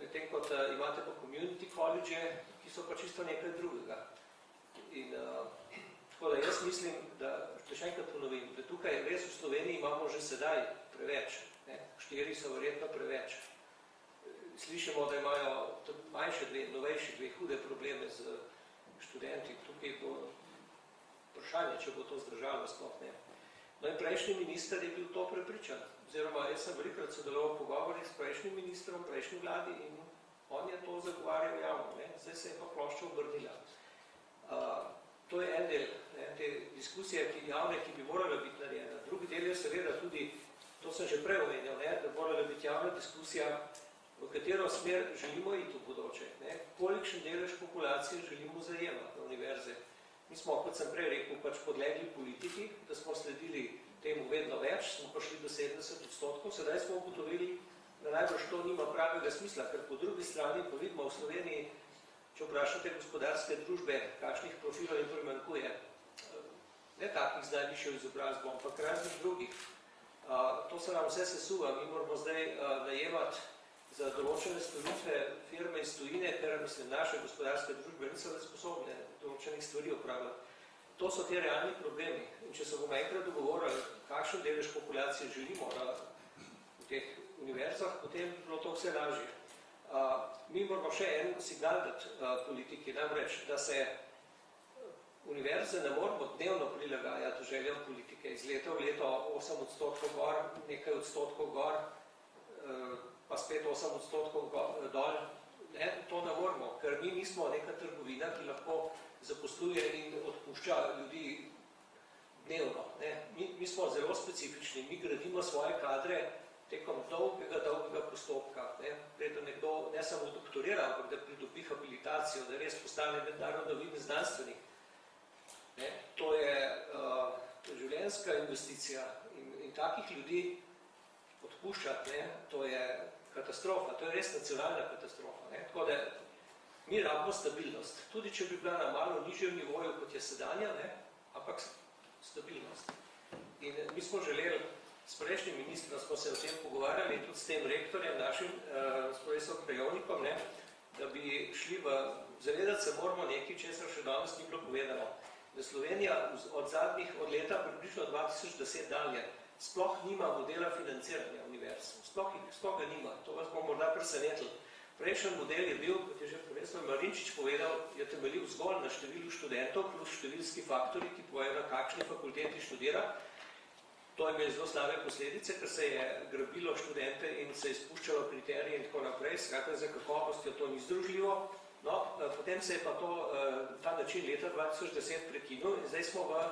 medtem kot uh, imate pa community college, ki so pa čisto nekaj drugega. In uh, tako da jaz mislim, da, da še enkrat ponovim, da tukaj res v Sloveniji imamo že sedaj preveč, ne, štiri so verjetno preveč. Slišimo, da imajo manjše dve, novejši dve hude probleme z študenti, tukaj bo vprašanje, če bo to zdržalo sploh ne. No in prejšnji minister je bil to prepričan, oziroma jaz sem velikrat sodeloval v pogovorih s prejšnjim ministrom, prejšnji vladi in on je to zagovarjal javno, ne. zdaj se je pa plošča obrnila. Uh, to je en del ne, te diskusije ki, javne, ki bi morala biti narejena. Drugi del je seveda tudi, to sem že prej omenjal, ne, da morala biti javna diskusija, v katero smer želimo iti v bodoče, ne, kolikšen delež populacije želimo zajemati na univerze. Mi smo, kot sem prej rekel, pač podlegli politiki, da smo sledili temu vedno več, smo prišli do 70 odstotkov, sedaj smo ugotovili, da najbrž to nima pravega smisla, ker po drugi strani pa vidimo v Sloveniji, če vprašate gospodarske družbe, kakšnih profilov jim primankuje, ne takih z najvišjo izobrazbo, ampak raznih drugih. To se nam vse sesuva, mi moramo zdaj najemati za določene storitve firme iz tujine, ker mislim, naše gospodarske družbe niso več sposobne določenih stvari opravljati. To so te realni problemi. In če se bomo enkrat dogovorili, kakšen delež populacije želimo na, v teh univerzah, potem bi bilo to vse lažje. Uh, mi moramo še en signal dati uh, politiki, namreč, da se univerze ne moramo dnevno prilagajati željam politike. Iz leta v leto 8 odstotkov gor, nekaj odstotkov gor, uh, pa spet 8 odstotkov dol, ne, to ne moramo, ker mi nismo neka trgovina, ki lahko zaposluje in odpušča ljudi dnevno. Ne. Mi, mi smo zelo specifični, mi gradimo svoje kadre tekom dolgega, dolgega postopka. Ne. Preden nekdo ne samo doktorira, ampak da pridobi habilitacijo, da res postane mednarodno vidni znanstvenik. Ne. To je uh, življenjska investicija in, in takih ljudi odpuščati, ne, to je katastrofa, to je res nacionalna katastrofa. Ne? Tako da mi rabimo stabilnost, tudi če bi bila na malo nižjem nivoju, kot je sedanja, ne? ampak stabilnost. In mi smo želeli, s prejšnjim ministrom smo se o tem pogovarjali, tudi s tem rektorjem našim, uh, s profesorom Prejovnikom, ne? da bi šli v, zavedati se moramo nekaj, česar še danes ni bilo povedano, da Slovenija od zadnjih, od leta približno 2010 dalje, sploh nima modela financiranja univerz. Sploh, sploh ga nima. To vas bomo morda presenetili. Prejšnji model je bil, kot je že profesor Marinčič povedal, je temeljil zgolj na številu študentov plus številski faktori, ki povejo na kakšni fakulteti študira. To je imelo zelo slabe posledice, ker se je grabilo študente in se je spuščalo kriterije in tako naprej, skratka za kakovostjo to ni združljivo. No, eh, potem se je pa to, eh, ta način leta 2010 prekinil in zdaj smo v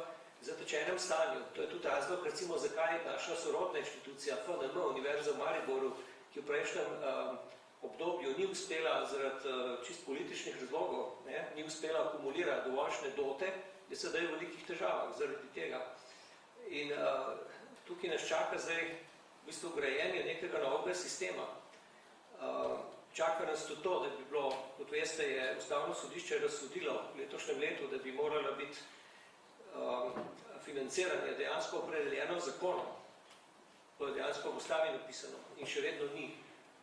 zatečenem stanju. To je tudi razlog, recimo, zakaj naša sorodna inštitucija FNM, Univerza v Mariboru, ki v prejšnjem um, obdobju ni uspela zaradi uh, čist političnih razlogov, ne, ni uspela akumulirati dovoljšne dote, je sedaj v velikih težavah zaradi tega. In uh, tukaj nas čaka zdaj v bistvu grajenje nekega novega sistema. Uh, čaka nas tudi to, da bi bilo, kot veste, je ustavno sodišče razsodilo v letošnjem letu, da bi morala biti um, financiranje dejansko opredeljeno zakonom. To je dejansko v ustavi napisano in še vedno ni.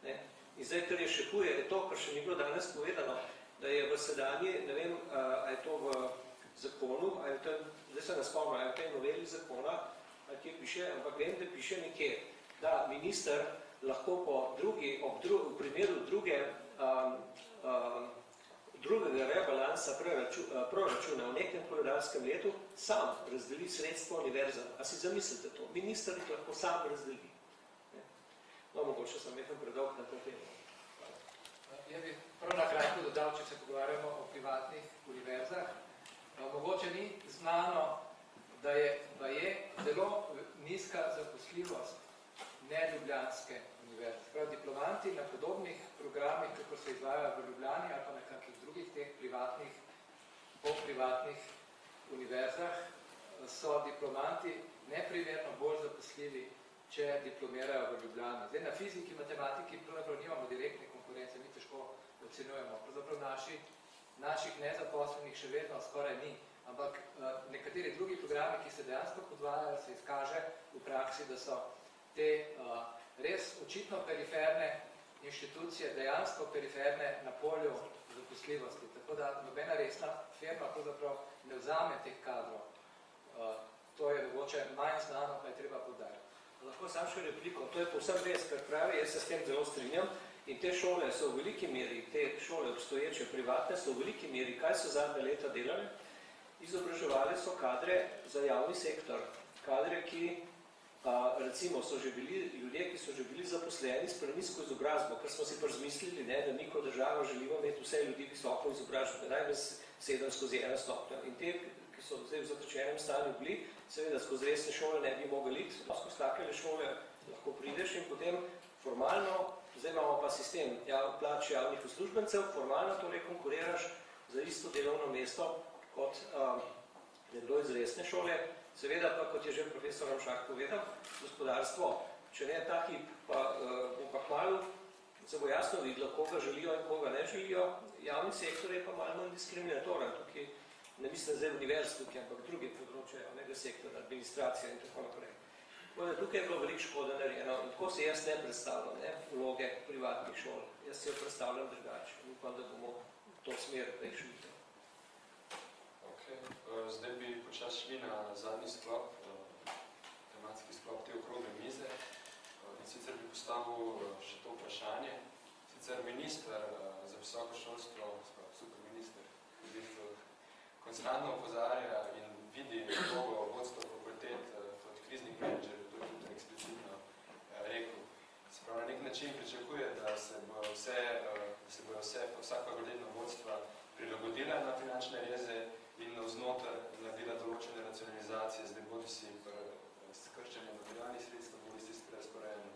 Ne? In zdaj, kar je še huje, je to, kar še ni bilo danes povedano, da je v sedanji, ne vem, a je to v zakonu, a je to, zdaj se ne spomnim, a je v tej noveli zakona, a kje piše, ampak vem, da piše nekje, da minister lahko po drugi, ob dru, v primeru druge um, um, drugega rebalansa proračuna v nekem koledarskem letu sam razdeli sredstvo univerzam. A si zamislite to? Minister jih lahko sam razdeli. No, mogoče sem nekaj predolg na to temo. Ja bi prav na kratko dodal, če se pogovarjamo o privatnih univerzah. Mogoče ni znano, da je, da je zelo nizka zaposljivost neljubljanske univerze. Prav diplomanti na podobnih programih, kako se izvajajo v Ljubljani ali pa na drugih teh privatnih, polprivatnih univerzah, so diplomanti neprimerno bolj zaposljivi, če diplomirajo v Ljubljani. Zdaj, na fiziki, matematiki pravzaprav nimamo direktne konkurence, mi težko ocenujemo. Pravzaprav naši, naših nezaposlenih še vedno skoraj ni, ampak nekateri drugi programi, ki se dejansko podvajajo, se izkaže v praksi, da so te uh, res očitno periferne inštitucije, dejansko periferne na polju zaposljivosti. Tako da nobena resna firma pravzaprav ne vzame teh kadrov. Uh, to je mogoče manj znano, pa je treba podariti. Lahko sam še repliko, to je povsem res, kar pravi, jaz se s tem zelo strinjam. In te šole so v veliki meri, te šole obstoječe, privatne, so v veliki meri, kaj so zadnje leta delali, izobraževali so kadre za javni sektor. Kadre, ki recimo so že bili ljudje, ki so že bili zaposleni s prenizko izobrazbo, ker smo si pa razmislili, ne, da mi kot država želimo imeti vse ljudi visoko izobrazbo, najbolj sedem skozi ena stopnja. In te, ki so zdaj v zatečenem stanju bili, seveda skozi resne šole ne bi mogli iti, skozi takele šole lahko prideš in potem formalno, zdaj imamo pa sistem jav, plač javnih uslužbencev, formalno torej konkuriraš za isto delovno mesto kot um, nekdo iz resne šole, Seveda pa, kot je že profesor Ramšak povedal, gospodarstvo, če ne ta hip, pa uh, bo pa hvalil, se bo jasno videlo, koga želijo in koga ne želijo. Javni sektor je pa malo manj diskriminatoren, tukaj ne mislim zdaj univerz tukaj, ampak druge področje javnega sektora, administracija in tako naprej. Tukaj je bilo veliko škoda narejeno in tako se jaz ne predstavljam, ne, vloge privatnih šol. Jaz se jo predstavljam drugače. Upam, da bomo to smer rešili. Eh, zdaj bi počas šli na zadnji sklop, eh, tematski sklop te okrogle mize. Eh, in sicer bi postavil še to vprašanje. Sicer minister za visoko šolstvo, super minister, konstantno opozarja in vidi vlogo vodstva fakultet kot kriznih menedžerjev, to je tudi eksplicitno rekel. Se pravi, na nek način pričakuje, da se bo vse, da se bo vse, vsak fakultetno vodstva prilagodila na finančne reze in navznotar naredila določene racionalizacije, zdaj bodi si skrčenje materialnih sredstev, bodi si s prerazporejanjem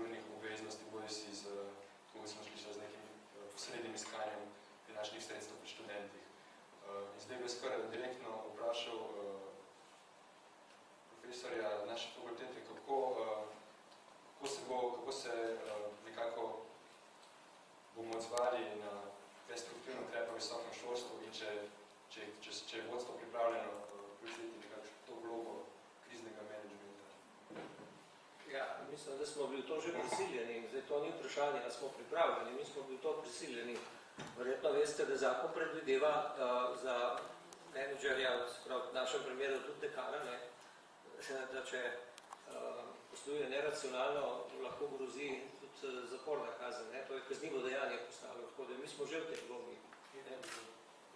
urnih obveznosti, bodi si z, kako smo slišali, z nekim eh, posrednim iskanjem finančnih sredstev pri študentih. Eh, in zdaj bi skoraj direktno vprašal eh, profesorja naše fakultete, kako, kako se bo, kako se nekako bomo odzvali na destruktivno trepa visokem šolstvu in če če, če, če je vodstvo pripravljeno eh, prevzeti nekako to vlogo kriznega menedžmenta? Ja, mislim, da smo bili to že prisiljeni. Zdaj to ni vprašanje, da smo pripravljeni, mi smo bili to prisiljeni. Verjetno veste, da zakon predvideva uh, za menedžerja, v našem primeru tudi dekana, ne, da če uh, posluje neracionalno, lahko grozi tudi zaporna kazen, ne? to je kaznivo dejanje postalo, tako da mi smo že v tej vlogi. ne.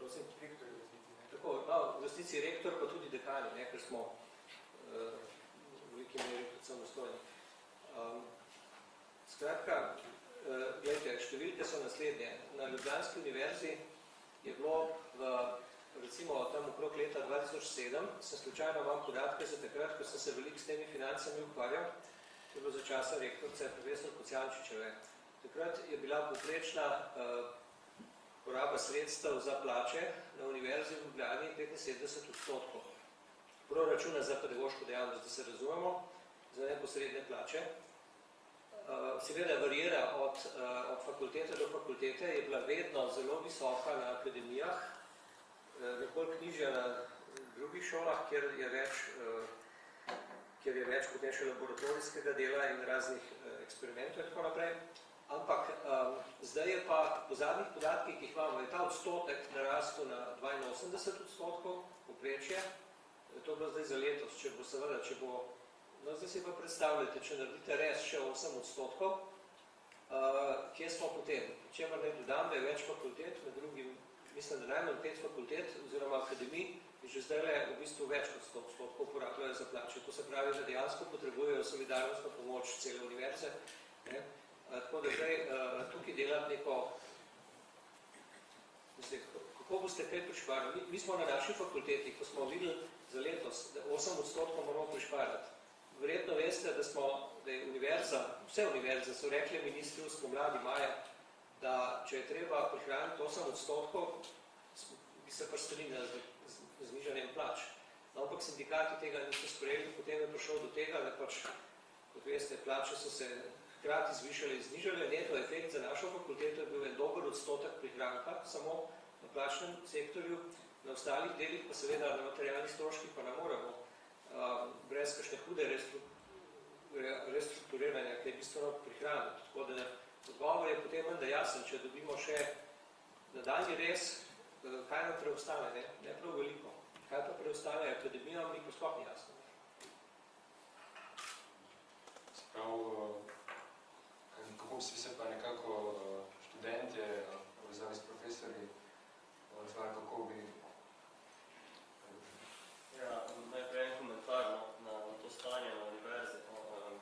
Prosim, direktor je v resnici, ne? Tako, no, v resnici rektor, pa tudi dekani, ne, ker smo uh, v veliki meri tudi samostojni. Um, skratka, uh, gledajte, številke so naslednje. Na Ljubljanski univerzi je bilo v, recimo tam okrog leta 2007, sem slučajno imam podatke za takrat, ko sem se veliko s temi financami ukvarjal, to je bilo za časa rektorce profesor Kocijančičeve. Takrat je bila poprečna uh, poraba sredstev za plače na Univerzi v Ljubljani 75 odstotkov. Proračuna za pedagoško dejavnost, da se razumemo, za neposredne plače. Uh, Seveda varijera od, uh, od fakultete do fakultete, je bila vedno zelo visoka na akademijah, uh, nekoliko nižja na drugih šolah, kjer je več, kjer je več potem še laboratorijskega dela in raznih eksperimentov in tako naprej. Ampak um, zdaj je pa po zadnjih podatkih, ki jih imamo, je ta odstotek narastel na 82 odstotkov poprečje. To je bilo zdaj za letos, če bo seveda, če bo, no zdaj si pa predstavljate, če naredite res še 8 odstotkov, uh, kje smo potem? Čemer naj dodam, da je več fakultet, med drugim, mislim, da najmanj pet fakultet oziroma akademij, že zdaj le v bistvu več kot 100 odstotkov porabljajo za plače. To se pravi, da dejansko potrebujejo solidarnostno pomoč cele univerze. Ne? Uh, tako da zdaj uh, tukaj delati neko, zdaj, kako boste kaj prišparili? Mi, mi smo na naši fakulteti, ko smo videli za letos, da 8 odstotkov moramo prišparati. Verjetno veste, da smo, da je univerza, vse univerze so rekli ministri v spomladi maja, da če je treba prihraniti 8 odstotkov, bi se pa strinjali z, z, z nižanjem plač. No, ampak sindikati tega niso sprejeli, potem je prišel do tega, da pač, kot veste, plače so se hkrati zvišale in znižale. Neto efekt za našo fakulteto je bil en dober odstotek prihranka, samo na plačnem sektorju, na ostalih delih pa seveda na materialnih stroških pa ne moremo um, brez kakšne hude restru, re, restrukturiranja, kaj bistveno prihraniti. Tako da odgovor je potem menda jasen, če dobimo še nadaljni res, eh, kaj nam preostane, ne, ne prav veliko. Kaj pa preostane akademijam, ni pa sploh ni jasno. Sprav, eh, kako si se pa nekako eh, študentje eh, povezavi s profesorji odzvali, kako bi Ja, najprej en komentar no, na, na to stanje na univerzi. No, um,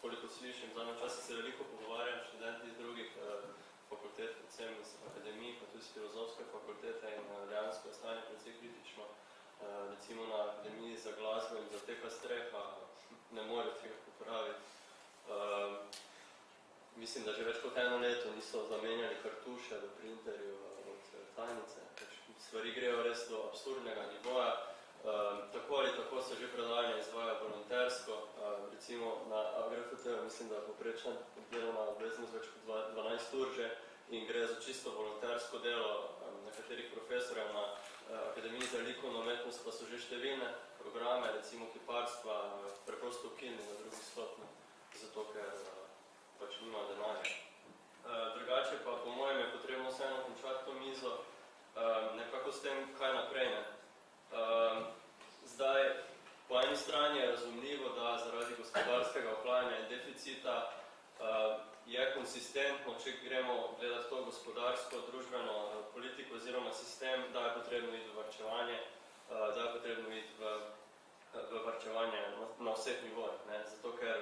koliko slišim, zadnje čase se veliko pogovarjam študenti iz drugih uh, fakultet, predvsem iz akademij, pa tudi iz filozofske fakultete in uh, dejansko je stanje precej kritično. Uh, recimo na akademiji za glasbo in za teka streha ne more tega popraviti. Um, mislim, da že več kot eno leto niso zamenjali kartuše v printerju uh, od uh, tajnice. Pač Stvari grejo res do absurdnega nivoja. Um, tako ali tako se že predavanja izvaja volontersko, um, recimo na AGRFT, mislim, da je poprečna delovna obveznost več kot dva- 12 ur že in gre za čisto volontersko delo um, nekaterih profesorjev na uh, Akademiji za likovno umetnost pa so že številne programe, recimo kiparstva, preprosto ukinili na drugih stopnjah, zato ker uh, pač nima denarja. Uh, drugače pa po mojem je potrebno vseeno končati to mizo um, nekako s tem, kaj naprej. Ne? Um, zdaj, po eni strani je razumljivo, da zaradi gospodarskega ohlajanja in deficita uh, je konsistentno, če gremo gledati to gospodarsko, družbeno uh, politiko oziroma sistem, da je potrebno iti v varčevanje, uh, da je potrebno iti v, v varčevanje na vseh nivojih. Ne? Zato, ker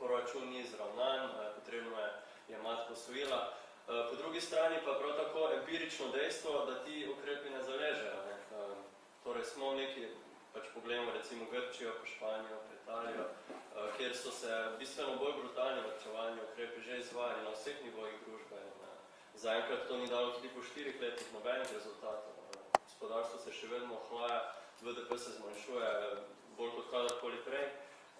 proračun ni izravnan, uh, potrebno je jemati posojila. Uh, po drugi strani pa prav tako empirično dejstvo, da ti ukrepi ne zaležejo. Ne? Uh, Torej smo neki, pač pogledamo recimo Grčijo, pa Španijo, pa Italijo, eh, kjer so se bistveno bolj brutalni varčevalni ukrepi že izvajali na vseh nivojih družbe. Eh, Zaenkrat to ni dalo tudi po štirih letih nobenih rezultatov. Eh, Gospodarstvo se še vedno ohlaja, BDP se zmanjšuje eh, bolj kot kadarkoli prej.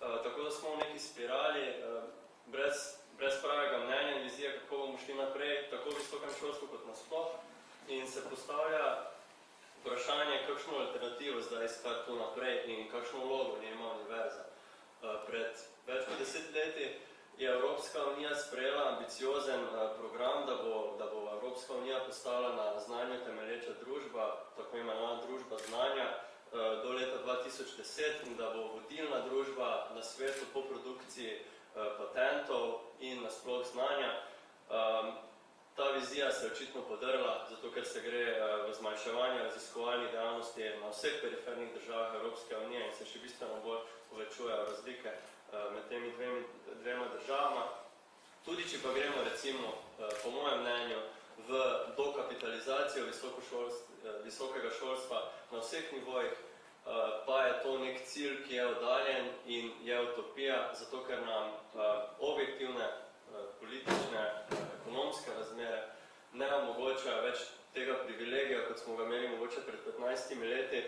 Eh, Tako da smo v neki spirali, eh, brez, brez pravega mnenja in vizije, kako bomo šli naprej, tako v visokem šolstvu kot nasploh. In se postavlja vprašanje, kakšno alternativo zdaj iskati tu naprej in kakšno vlogo njema univerza. Eh, Pred več kot deset leti je Evropska unija sprejela ambiciozen program, da bo, da bo Evropska unija postala na znanju temelječa družba, tako imenovana družba znanja, do leta 2010 in da bo vodilna družba na svetu po produkciji eh, patentov in nasploh sploh znanja. Um, ta vizija se je očitno podrla, zato ker se gre uh, v zmanjševanje raziskovalnih dejavnosti na vseh perifernih državah Evropske unije in se še bistveno bolj povečujejo razlike med temi dvemi, dvema državama. Tudi, če pa gremo recimo, po mojem mnenju, v dokapitalizacijo visokega šolstva na vseh nivojih, pa je to nek cilj, ki je oddaljen in je utopija, zato ker nam objektivne politične, ekonomske razmere ne omogočajo več tega privilegija, kot smo ga imeli mogoče pred 15 leti,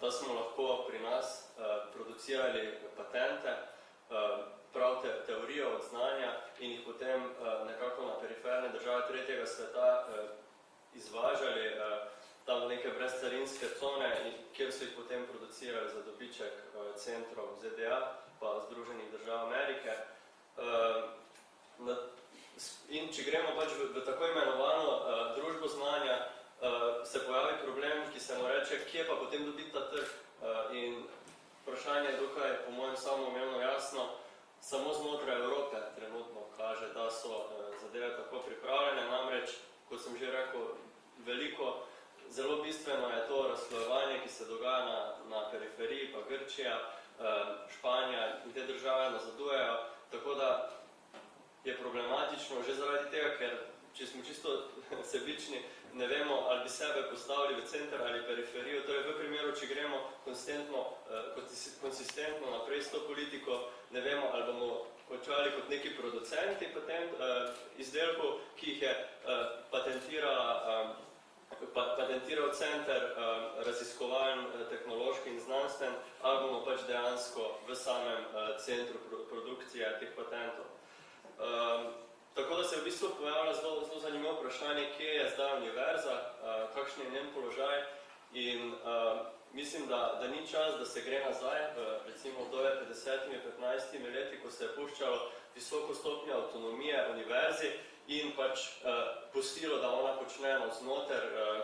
da smo lahko pri nas producirali patente, prav te, teorijo od znanja in jih potem nekako na periferne države tretjega sveta izvažali tam neke brezcarinske cone, kjer so jih potem producirali za dobiček centrov ZDA pa Združenih držav Amerike. In če gremo pač v, v tako imenovano družbo znanja, se pojavi problem, ki se mu reče, kje pa potem dobiti ta trg. In vprašanje je dokaj, po mojem samoumevno jasno, samo znotraj Evrope trenutno kaže, da so zadeve tako pripravljene. Namreč, kot sem že rekel, veliko, zelo bistveno je to razslojevanje, ki se dogaja na, na periferiji, pa Grčija, uh, Španija in te države nazadujejo, tako da je problematično že zaradi tega, ker če smo čisto sebični, ne vemo, ali bi sebe postavili v center ali periferijo, torej v primeru, če gremo konsistentno, konsistentno naprej s to politiko, ne vemo, ali bomo končali kot neki producenti patent, izdelkov, ki jih je patentirala, patentiral center raziskovaln, tehnološki in znanstven, ali bomo pač dejansko v samem centru produkcije teh patentov. Um, tako da se v bistvu pojavlja zelo, zelo zanimivo vprašanje, kje je zdaj univerza, uh, kakšen je njen položaj in uh, mislim, da, da ni čas, da se gre nazaj, recimo doje 50-15 leti, ko se je puščalo visoko stopnjo avtonomije univerzi in pač uh, pustilo, da ona počne znoter, uh,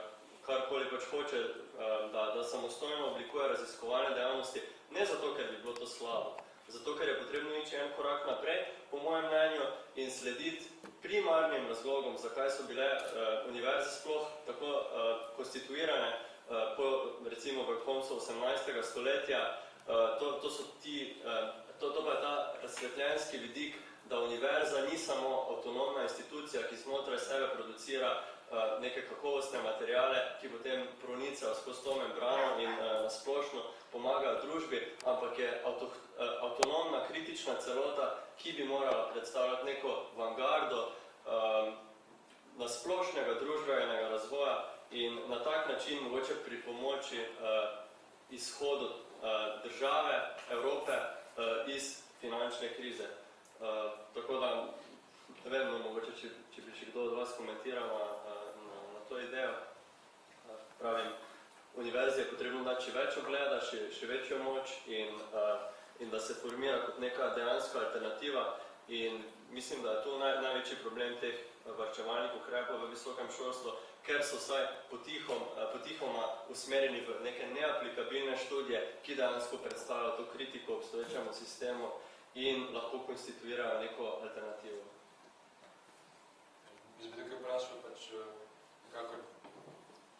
karkoli pač hoče, uh, da, da samostojno oblikuje raziskovalne dejavnosti, ne zato, ker bi bilo to slabo, zato ker je potrebno ići en korak naprej, po mojem mnenju, in slediti primarnim razlogom, zakaj so bile uh, univerze sploh tako uh, konstituirane po, recimo, v koncu 18. stoletja. Uh, to, to, so ti, uh, to, to pa je ta razsvetljenski vidik, da univerza ni samo avtonomna institucija, ki znotraj sebe producira neke kakovostne materiale, ki potem pronicajo skozi to membrano in splošno pomaga družbi, ampak je avto, avtonomna, kritična celota, ki bi morala predstavljati neko vangardo na splošnega družbenega razvoja in na tak način mogoče pri pomoči uh, izhodu uh, države, Evrope uh, iz finančne krize. Uh, tako da, ne vem, no, mogoče, če, če bi še kdo od vas komentiral na, na, na to idejo. Uh, pravim, univerzi je potrebno dati še več ogleda, še, še večjo moč in, uh, in da se formira kot neka dejanska alternativa in mislim, da je to naj, največji problem teh varčevalnih ukrepov v visokem šolstvu, ker so vsaj potihom, uh, potihoma usmerjeni v neke neaplikabilne študije, ki dejansko predstavljajo to kritiko obstoječemu sistemu in lahko konstituirajo neko alternativo. Jaz bi tukaj vprašal, pač, nekako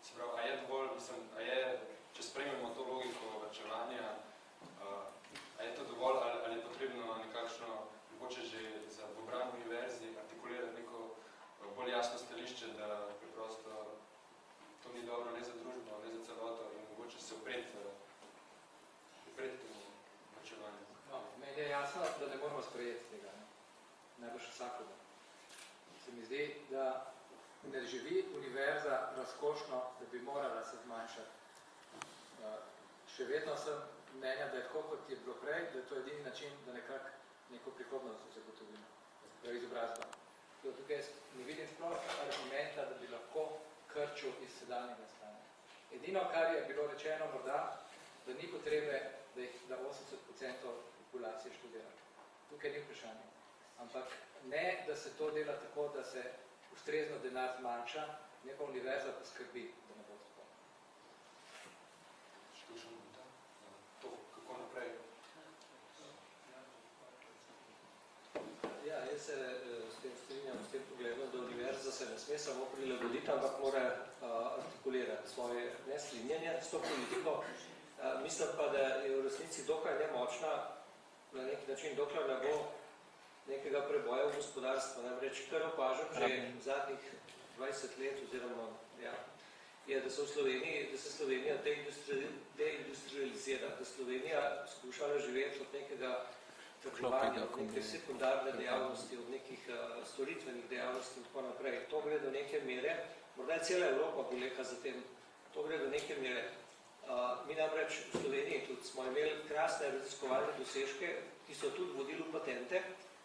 Se pravi, a je dovolj, mislim, a je, če spremljamo to logiko vrčevanja, a je to dovolj ali, ali je potrebno nekakšno, mogoče že za obran univerzi artikulirati neko bolj jasno stališče, da preprosto to ni dobro ne za družbo, ne za celoto in mogoče se opreti opret temu vrčevanju. No, meni je jasno, da ne moramo sprejeti tega, ne? najbolj vsakoga. Se mi zdi, da ne živi univerza razkošno, da bi morala se zmanjšati. Še vedno sem mnenja, da je tako, kot je bilo prej, da je to edini način, da nekako neko prihodnost zagotovimo, prav izobrazba. Tukaj ne vidim sploh argumenta, da bi lahko krčil iz sedanjega stanja. Edino, kar je bilo rečeno morda, da ni potrebe, da, jih, da 80% populacije študira. Tukaj ni vprašanje. Ampak ne, da se to dela tako, da se ustrezno denar zmanjša, ne pa univerza poskrbi, da ne bo tako. Štušen to, to, kako naprej? Ja, jaz se eh, s tem strinjam, s tem pogledom, da univerza se ne sme samo prilagoditi, ampak mora uh, artikulirati svoje nestrinjanje s to politiko. Uh, mislim pa, da je v resnici dokaj nemočna na neki način, dokler ne bo nekega preboja v gospodarstvu. Namreč, kar opažam že v zadnjih 20 let oziroma ja, je, da, so v Sloveniji, da se Slovenija deindustri- deindustrializira, da Slovenija skušala živeti od nekega trgovanja, od neke sekundarne dejavnosti, od nekih uh, storitvenih dejavnosti in tako naprej. To gre do neke mere, morda je cela Evropa boleka za tem, to gre do neke mere. Uh, mi namreč v Sloveniji tudi smo imeli krasne raziskovalne dosežke, ki so tudi vodili v patente.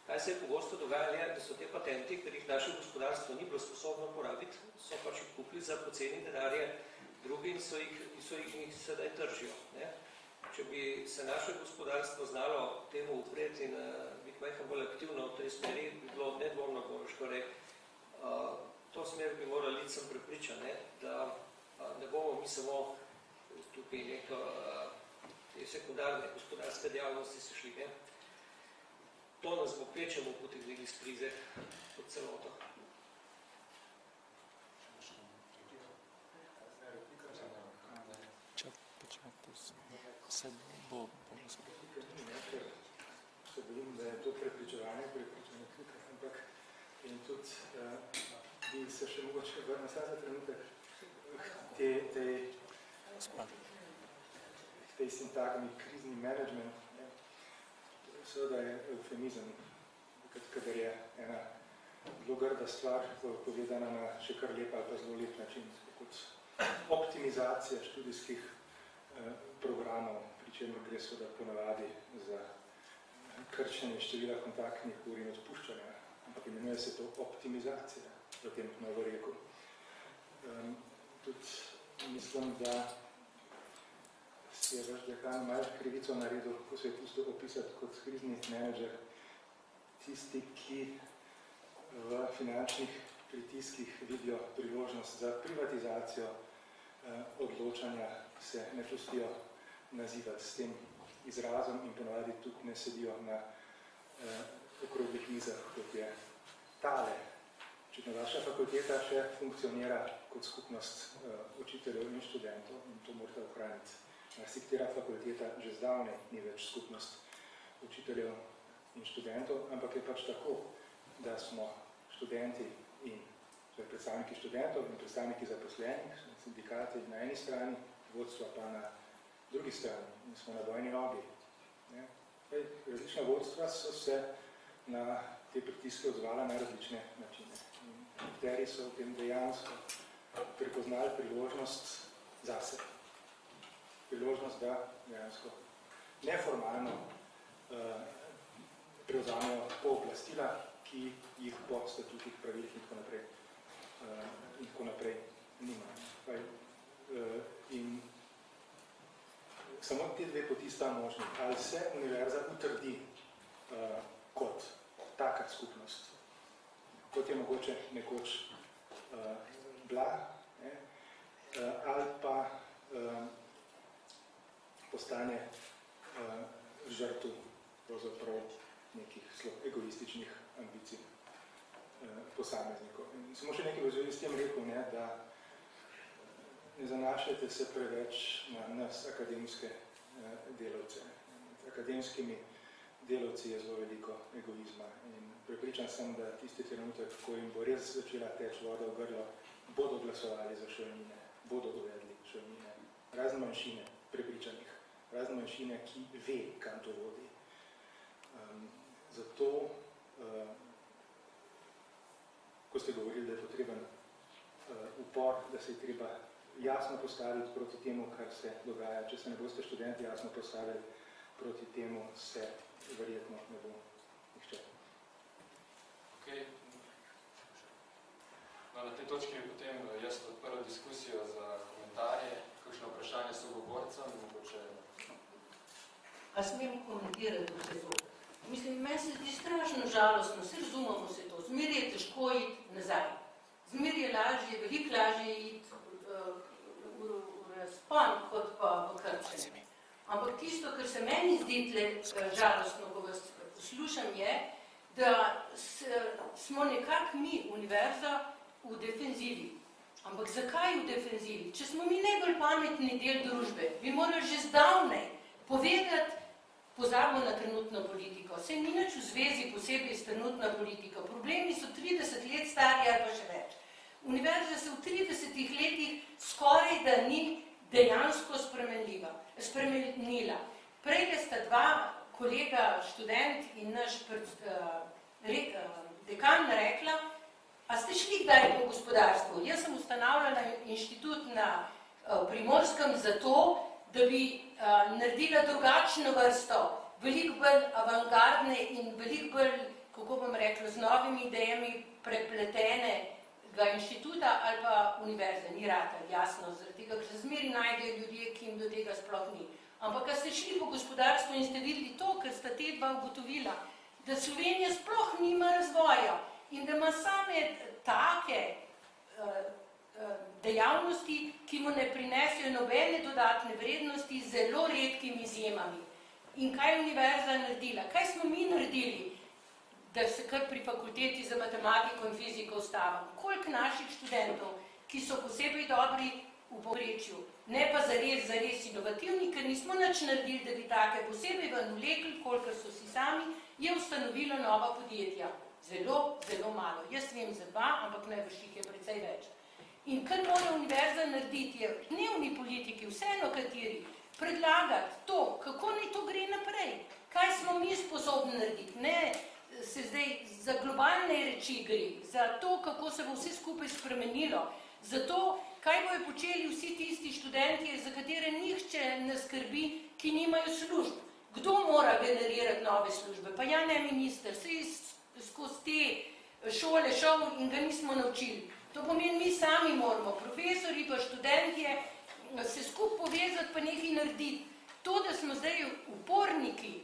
Kaj se je pogosto dogajalo, je, da so te patenti, ker jih naše gospodarstvo ni bilo sposobno porabiti, so pač jih kupili za poceni denarje, drugi in so jih, so jih, jih sedaj tržijo. Ne? Če bi se naše gospodarstvo znalo temu upreti in biti majhen bolj aktivno v tej smeri, bi bilo nedvomno bolj škorej. Uh, to smer bi morali iti sem prepričan, ne? da ne bomo mi samo tukaj neko te sekundarne gospodarske dejavnosti se šli. Ne? To nas bo kvečemo potegnili iz krize kot celoto. Se bojim, da je to prepričevanje, prepričanje klika, ampak in tudi uh, bi se še mogoče vrnil vsaj za trenutek te, tej, k tej sintagmi krizni management. Ne. Seveda je eufemizem, kadar je ena zelo grda stvar povedana na še kar lep ali pa zelo lep način, kot optimizacija študijskih eh, programov, pri čemer gre seveda ponavadi za krčenje števila kontaktnih ur in odpuščanja, ampak imenuje se to optimizacija v tem novoreku. Um, tudi mislim, da si je vaš dekan malo krivico naredil, ko se je pustil opisati kot krizni menedžer, tisti, ki v finančnih pritiskih vidijo priložnost za privatizacijo eh, odločanja, se ne pustijo nazivati s tem izrazom in ponovadi tudi ne sedijo na eh, okroglih mizah, kot je tale. Očitno vaša fakulteta še funkcionira kot skupnost eh, učiteljev in študentov in to morate ohraniti. Marsikatera fakulteta že zdavne ni več skupnost učiteljev in študentov, ampak je pač tako, da smo študenti in to je predstavniki študentov in predstavniki zaposlenih, sindikati na eni strani, vodstva pa na drugi strani in smo na vojni nogi. Zdaj, Različna vodstva so se na te pritiske odzvala na različne načine. In Nekateri so v tem dejansko prepoznali priložnost zase. Priložnost, da dejansko neformalno uh, prevzamejo pooblastila, ki jih po statutih, pravilih in tako naprej, uh, in tako naprej nimajo. Uh, in samo te dve poti sta možni. Ali se univerza utrdi uh, kot taka skupnost, kot je mogoče nekoč uh, bila, ne? Uh, ali pa uh, postane uh, žrtev pravzaprav nekih zelo egoističnih ambicij uh, posameznikov. In samo še nekaj v zvezi s tem rekel, ne, da ne zanašajte se preveč na nas, akademske eh, delavce. Med akademskimi delavci je zelo veliko egoizma in prepričan sem, da tisti trenutek, ko jim bo res začela teč voda v grlo, bodo glasovali za šolnine, bodo uvedli šolnine. Razne manjšine prepričanih, razne manjšine, ki ve, kam to vodi. Um, zato, uh, ko ste govorili, da je potreben uh, upor, da se je treba jasno postaviti proti temu, kar se dogaja. Če se ne boste študenti jasno postavili proti temu, se verjetno ne bo nihče. Okay. No, na tej točki bi potem eh, jaz odprl diskusijo za komentarje, kakšno vprašanje sogovorcem, mogoče A smem komentirati vse to? Mislim, meni se zdi strašno žalostno, vse razumemo se to, zmer je težko iti nazaj. Zmer je lažje, veliko lažje iti razpon, kot pa v krčenje. Ampak tisto, kar se meni zdi tle uh, žalostno, ko vas poslušam, je, da smo nekako mi, univerza, v defenzivi. Ampak zakaj v defenzivi? Če smo mi najbolj pametni del družbe, bi morali že zdavnej povedati, pozabimo na trenutno politiko, vse ni nič v zvezi posebej s trenutno politiko, problemi so 30 let stari ali pa še več. Univerza se v 30 letih skoraj da ni dejansko spremenljiva, spremenila. Prej sta dva kolega, študent in naš pred, uh, re, uh, dekan rekla, a ste šli kdaj po gospodarstvu? Jaz sem ustanavljala inštitut na uh, Primorskem zato, da bi uh, naredila drugačno vrsto, veliko bolj avantgardne in veliko bolj, kako bom rekla, z novimi idejami prepletenega inštituta ali pa univerze. Ni rata, jasno, zaradi tega, ker se zmeri najdejo ljudje, ki jim do tega sploh ni. Ampak, ko ste šli po gospodarstvu in ste videli to, ker sta te dva ugotovila, da Slovenija sploh nima razvoja in da ima same take uh, dejavnosti, ki mu ne prinesejo nobene dodatne vrednosti z zelo redkimi izjemami. In kaj je univerza naredila? Kaj smo mi naredili, da se kar pri fakulteti za matematiko in fiziko ustavim? Koliko naših študentov, ki so posebej dobri v povprečju, ne pa zares, zares inovativni, ker nismo nič naredili, da bi take posebej ven vlekli, kolikor so si sami, je ustanovilo nova podjetja. Zelo, zelo malo. Jaz vem za dva, ampak najvrših je precej več. In kar mora univerza narediti, je dnevni politiki, vseeno kateri, predlagati to, kako naj to gre naprej, kaj smo mi sposobni narediti, ne se zdaj za globalne reči gre, za to, kako se bo vse skupaj spremenilo, za to, kaj bojo počeli vsi tisti študentje, za katere nihče ne skrbi, ki nimajo služb. Kdo mora generirati nove službe? Pa ja ne minister, se je skozi te šole šel in ga nismo naučili. To pomeni, mi sami moramo, profesori pa študentje, se skup povezati pa nekaj narediti. To, da smo zdaj uporniki,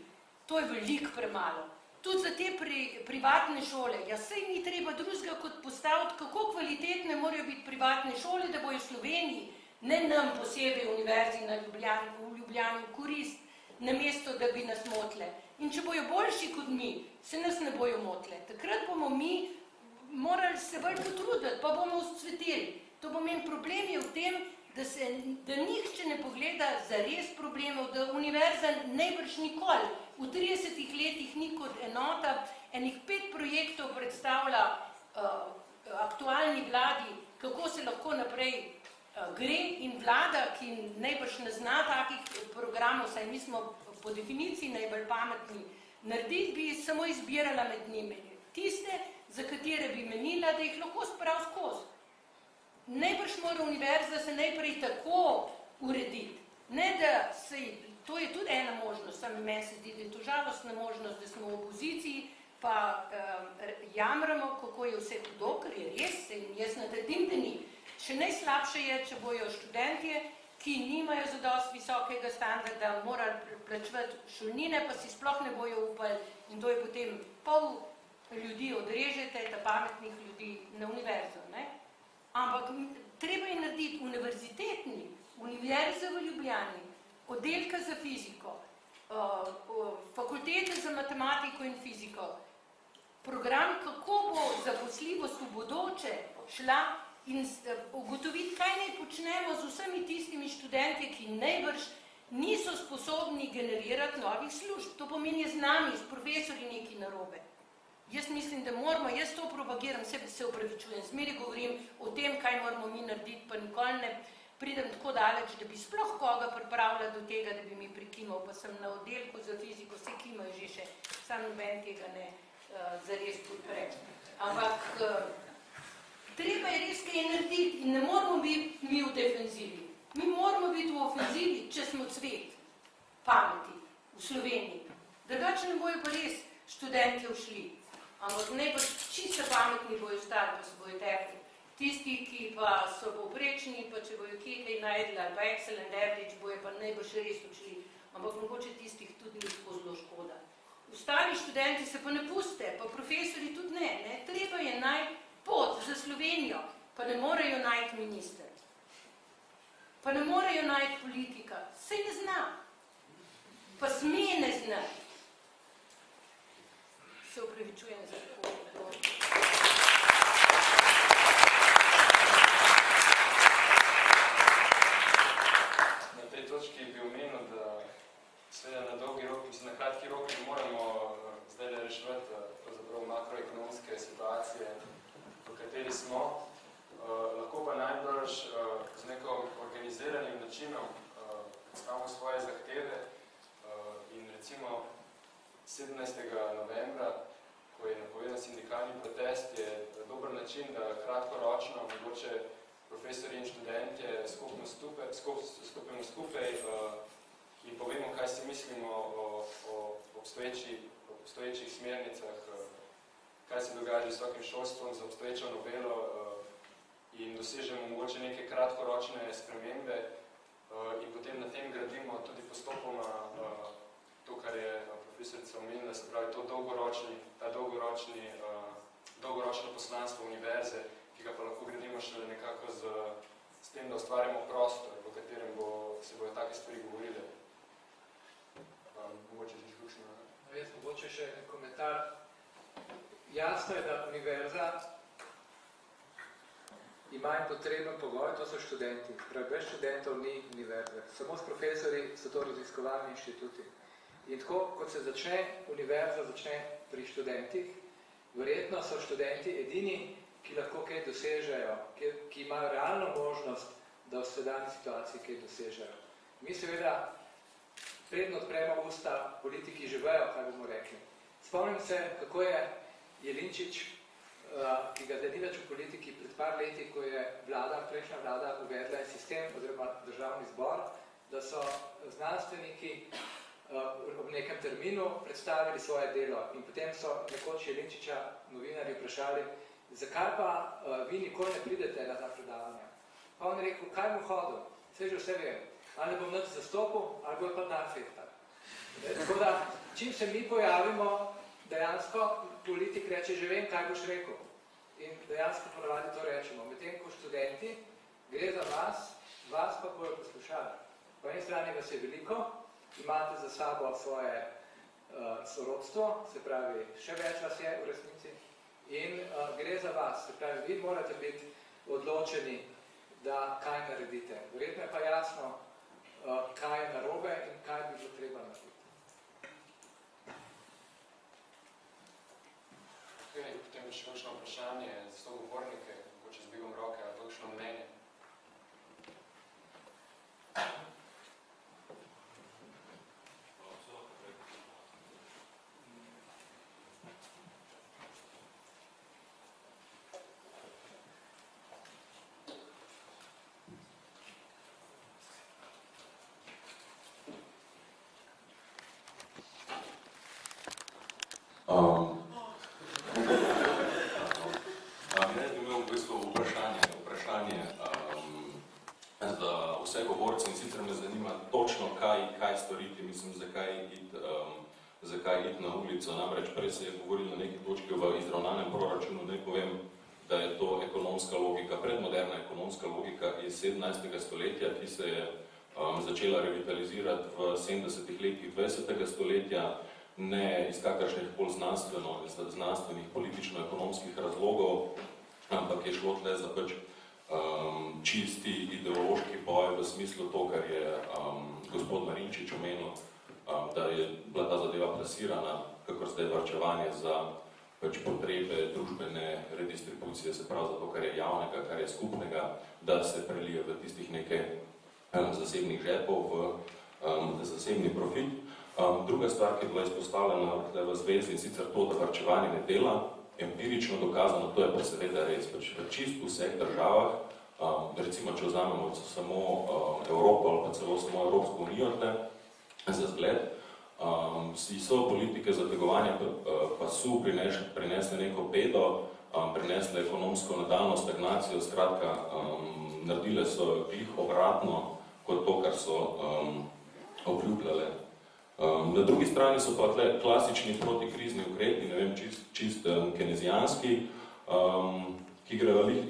to je veliko premalo. Tudi za te pri, privatne šole, ja sej ni treba drugega kot postaviti, kako kvalitetne morajo biti privatne šole, da bojo v Sloveniji, ne nam posebej univerzi na Ljubljani, v Ljubljani v korist, namesto da bi nas motile. In če bojo boljši kot mi, se nas ne bojo motile. Takrat bomo mi morali se bolj potruditi, pa bomo vzcvetili. To pomeni, problem je v tem, da, se, da nihče ne pogleda za res problemov, da univerza najbrž nikoli v 30 letih ni kot enota, enih pet projektov predstavlja uh, aktualni vladi, kako se lahko naprej uh, gre in vlada, ki najbrž ne zna takih programov, saj mi smo po definiciji najbolj pametni, narediti bi samo izbirala med njimi. Tiste, za katere bi menila, da jih lahko sprav skozi. Najbrž mora univerza se najprej tako urediti, ne da se To je tudi ena možnost, sam meni se zdi, da je to žalostna možnost, da smo v opoziciji, pa um, jamramo, kako je vse hudo, ker je res, in jaz natrdim, da ni. Še najslabše je, če bojo študentje, ki nimajo za dost visokega standarda, morali plačevati šolnine, pa si sploh ne bojo upali in to je potem pol ljudi odrežete, ta pametnih ljudi na univerzo. Ne? Ampak treba je narediti univerzitetni, univerze v Ljubljani, oddelka za fiziko, uh, fakultete za matematiko in fiziko, program, kako bo zaposljivost v bodoče šla in uh, ugotoviti, kaj naj počnemo z vsemi tistimi študenti, ki najbrž niso sposobni generirati novih služb. To pomeni z nami, s profesori neki narobe. Jaz mislim, da moramo, jaz to propagiram, se, se upravičujem, zmeri govorim o tem, kaj moramo mi narediti, pa nikoli ne, pridem tako daleč, da bi sploh koga pripravila do tega, da bi mi prikimal, pa sem na oddelku za fiziko, vse kimajo že še, sam noben tega ne uh, zares podpre. Ampak uh, treba je res kaj narediti in ne moramo biti mi v defenzivi. Mi moramo biti v ofenzivi, če smo cvet pameti v Sloveniji. Drugače ne bojo pa res študenti ušli. Ampak ne pa čisto pametni bojo ostali, pa se bojo tekli. Tisti, ki pa so povprečni, pa če bojo kje kaj najdli, ali pa excellent average, bojo pa najbolj res odšli. Ampak mogoče tistih tudi ni tako zelo škoda. Ostali študenti se pa ne puste, pa profesori tudi ne. ne. Treba je najti pot za Slovenijo, pa ne morejo najti minister. Pa ne morejo najti politika. Sej ne zna. Pa sme ne zna. Se upravičujem. za tako podrobno. Na tej točki bi omenil, da seveda na dolgi rok, mislim, na kratki rok ne moramo eh, zdaj le reševati eh, makroekonomske situacije, v kateri smo. Eh, lahko pa najbrž eh, z neko organiziranim načinom eh, predstavimo svoje zahteve eh, in recimo 17. novembra, ko je napovedan sindikalni protest, je dober način, da kratkoročno mogoče profesori in študentje skupno stupe, skup, stupimo skupaj uh, in povemo, kaj si mislimo o, o obstoječi, obstoječih smernicah, uh, kaj se dogaja z visokim šolstvom, za obstoječo novelo uh, in dosežemo mogoče neke kratkoročne spremembe uh, in potem na tem gradimo tudi postopoma to, kar je profesorica omenila, se pravi to dolgoročni, ta dolgoročni, dolgoročno poslanstvo univerze, ki ga pa lahko gradimo šele nekako z, s tem, da ustvarjamo prostor, v katerem bo, se bojo take stvari govorile. Um, mogoče si izključno. No, jaz mogoče še en komentar. Jasno je, da univerza ima en potreben pogoj, to so študenti. Pravi, brez študentov ni univerze. Samo s profesori so to raziskovalni inštituti. In tako, kot se začne univerza, začne pri študentih, verjetno so študenti edini, ki lahko kaj dosežejo, ki, ki imajo realno možnost, da v sedanji situaciji kaj dosežejo. Mi seveda predno odpremo usta, politiki že vejo, kaj bomo rekli. Spomnim se, kako je Jelinčič, uh, ki ga zdaj ni več v politiki, pred par leti, ko je vlada, prejšnja vlada uvedla sistem oziroma državni zbor, da so znanstveniki uh, ob nekem terminu predstavili svoje delo in potem so nekoč Jelinčiča novinarji vprašali, zakaj pa uh, vi nikoli ne pridete na ta predavanja? Pa on je rekel, kaj bom hodil? Vse že vse vem. Ali bom nič zastopil, ali bo pa dan fehtar. Tako da, čim se mi pojavimo, dejansko politik reče, že vem, kaj boš rekel. In dejansko ponavadi to rečemo. Medtem ko študenti, gre za vas, vas pa bojo poslušali. Po eni strani vas je veliko, imate za sabo svoje uh, sorodstvo, se pravi, še več vas je v resnici, in uh, gre za vas, se pravi, vi morate biti odločeni, da kaj naredite. Verjetno je pa jasno, kaj je narobe in kaj bi bilo treba narediti. Okay, potem še kakšno vprašanje za sogovornike, mogoče z dvigom roke, ali kakšno mnenje. Um, um, jaz bi imel v bistvu vprašanje, vprašanje um, za vse govorce in sicer me zanima točno, kaj, kaj storiti, mislim, zakaj iti um, zakaj ulico. Namreč prej se je govorilo na neki točki v izravnanem proračunu, da povem, da je to ekonomska logika, predmoderna ekonomska logika iz 17. stoletja, ki se je um, začela revitalizirati v 70. letih 20. stoletja, ne iz kakršnih bolj znanstveno, znanstvenih politično-ekonomskih razlogov, ampak je šlo tle za pač um, čisti ideološki boj v smislu to, kar je um, gospod Marinčič omenil, um, da je bila ta zadeva plasirana, kakor zdaj varčevanje za pač potrebe družbene redistribucije, se pravi za to, kar je javnega, kar je skupnega, da se prelije v tistih nekaj zasebnih žepov v um, zasebni profit. Um, druga stvar, ki je bila izpostavljena v zvezi, in sicer to, da varčevanje ne dela, empirično dokazano, to je pa seveda res, pač v čist vseh državah, um, recimo, če vzamemo samo um, Evropo ali pa celo samo Evropsko unijo, za zgled, um, si so politike zategovanja pasu prinesle, neko pedo, um, prinesle ekonomsko nadaljno stagnacijo, skratka, um, naredile so glih obratno kot to, kar so um, obljubljale. Um, na drugi strani so pa tle klasični protikrizni ukrepi, ne vem, čist, čist um, kenezijanski, um, ki grejo lih,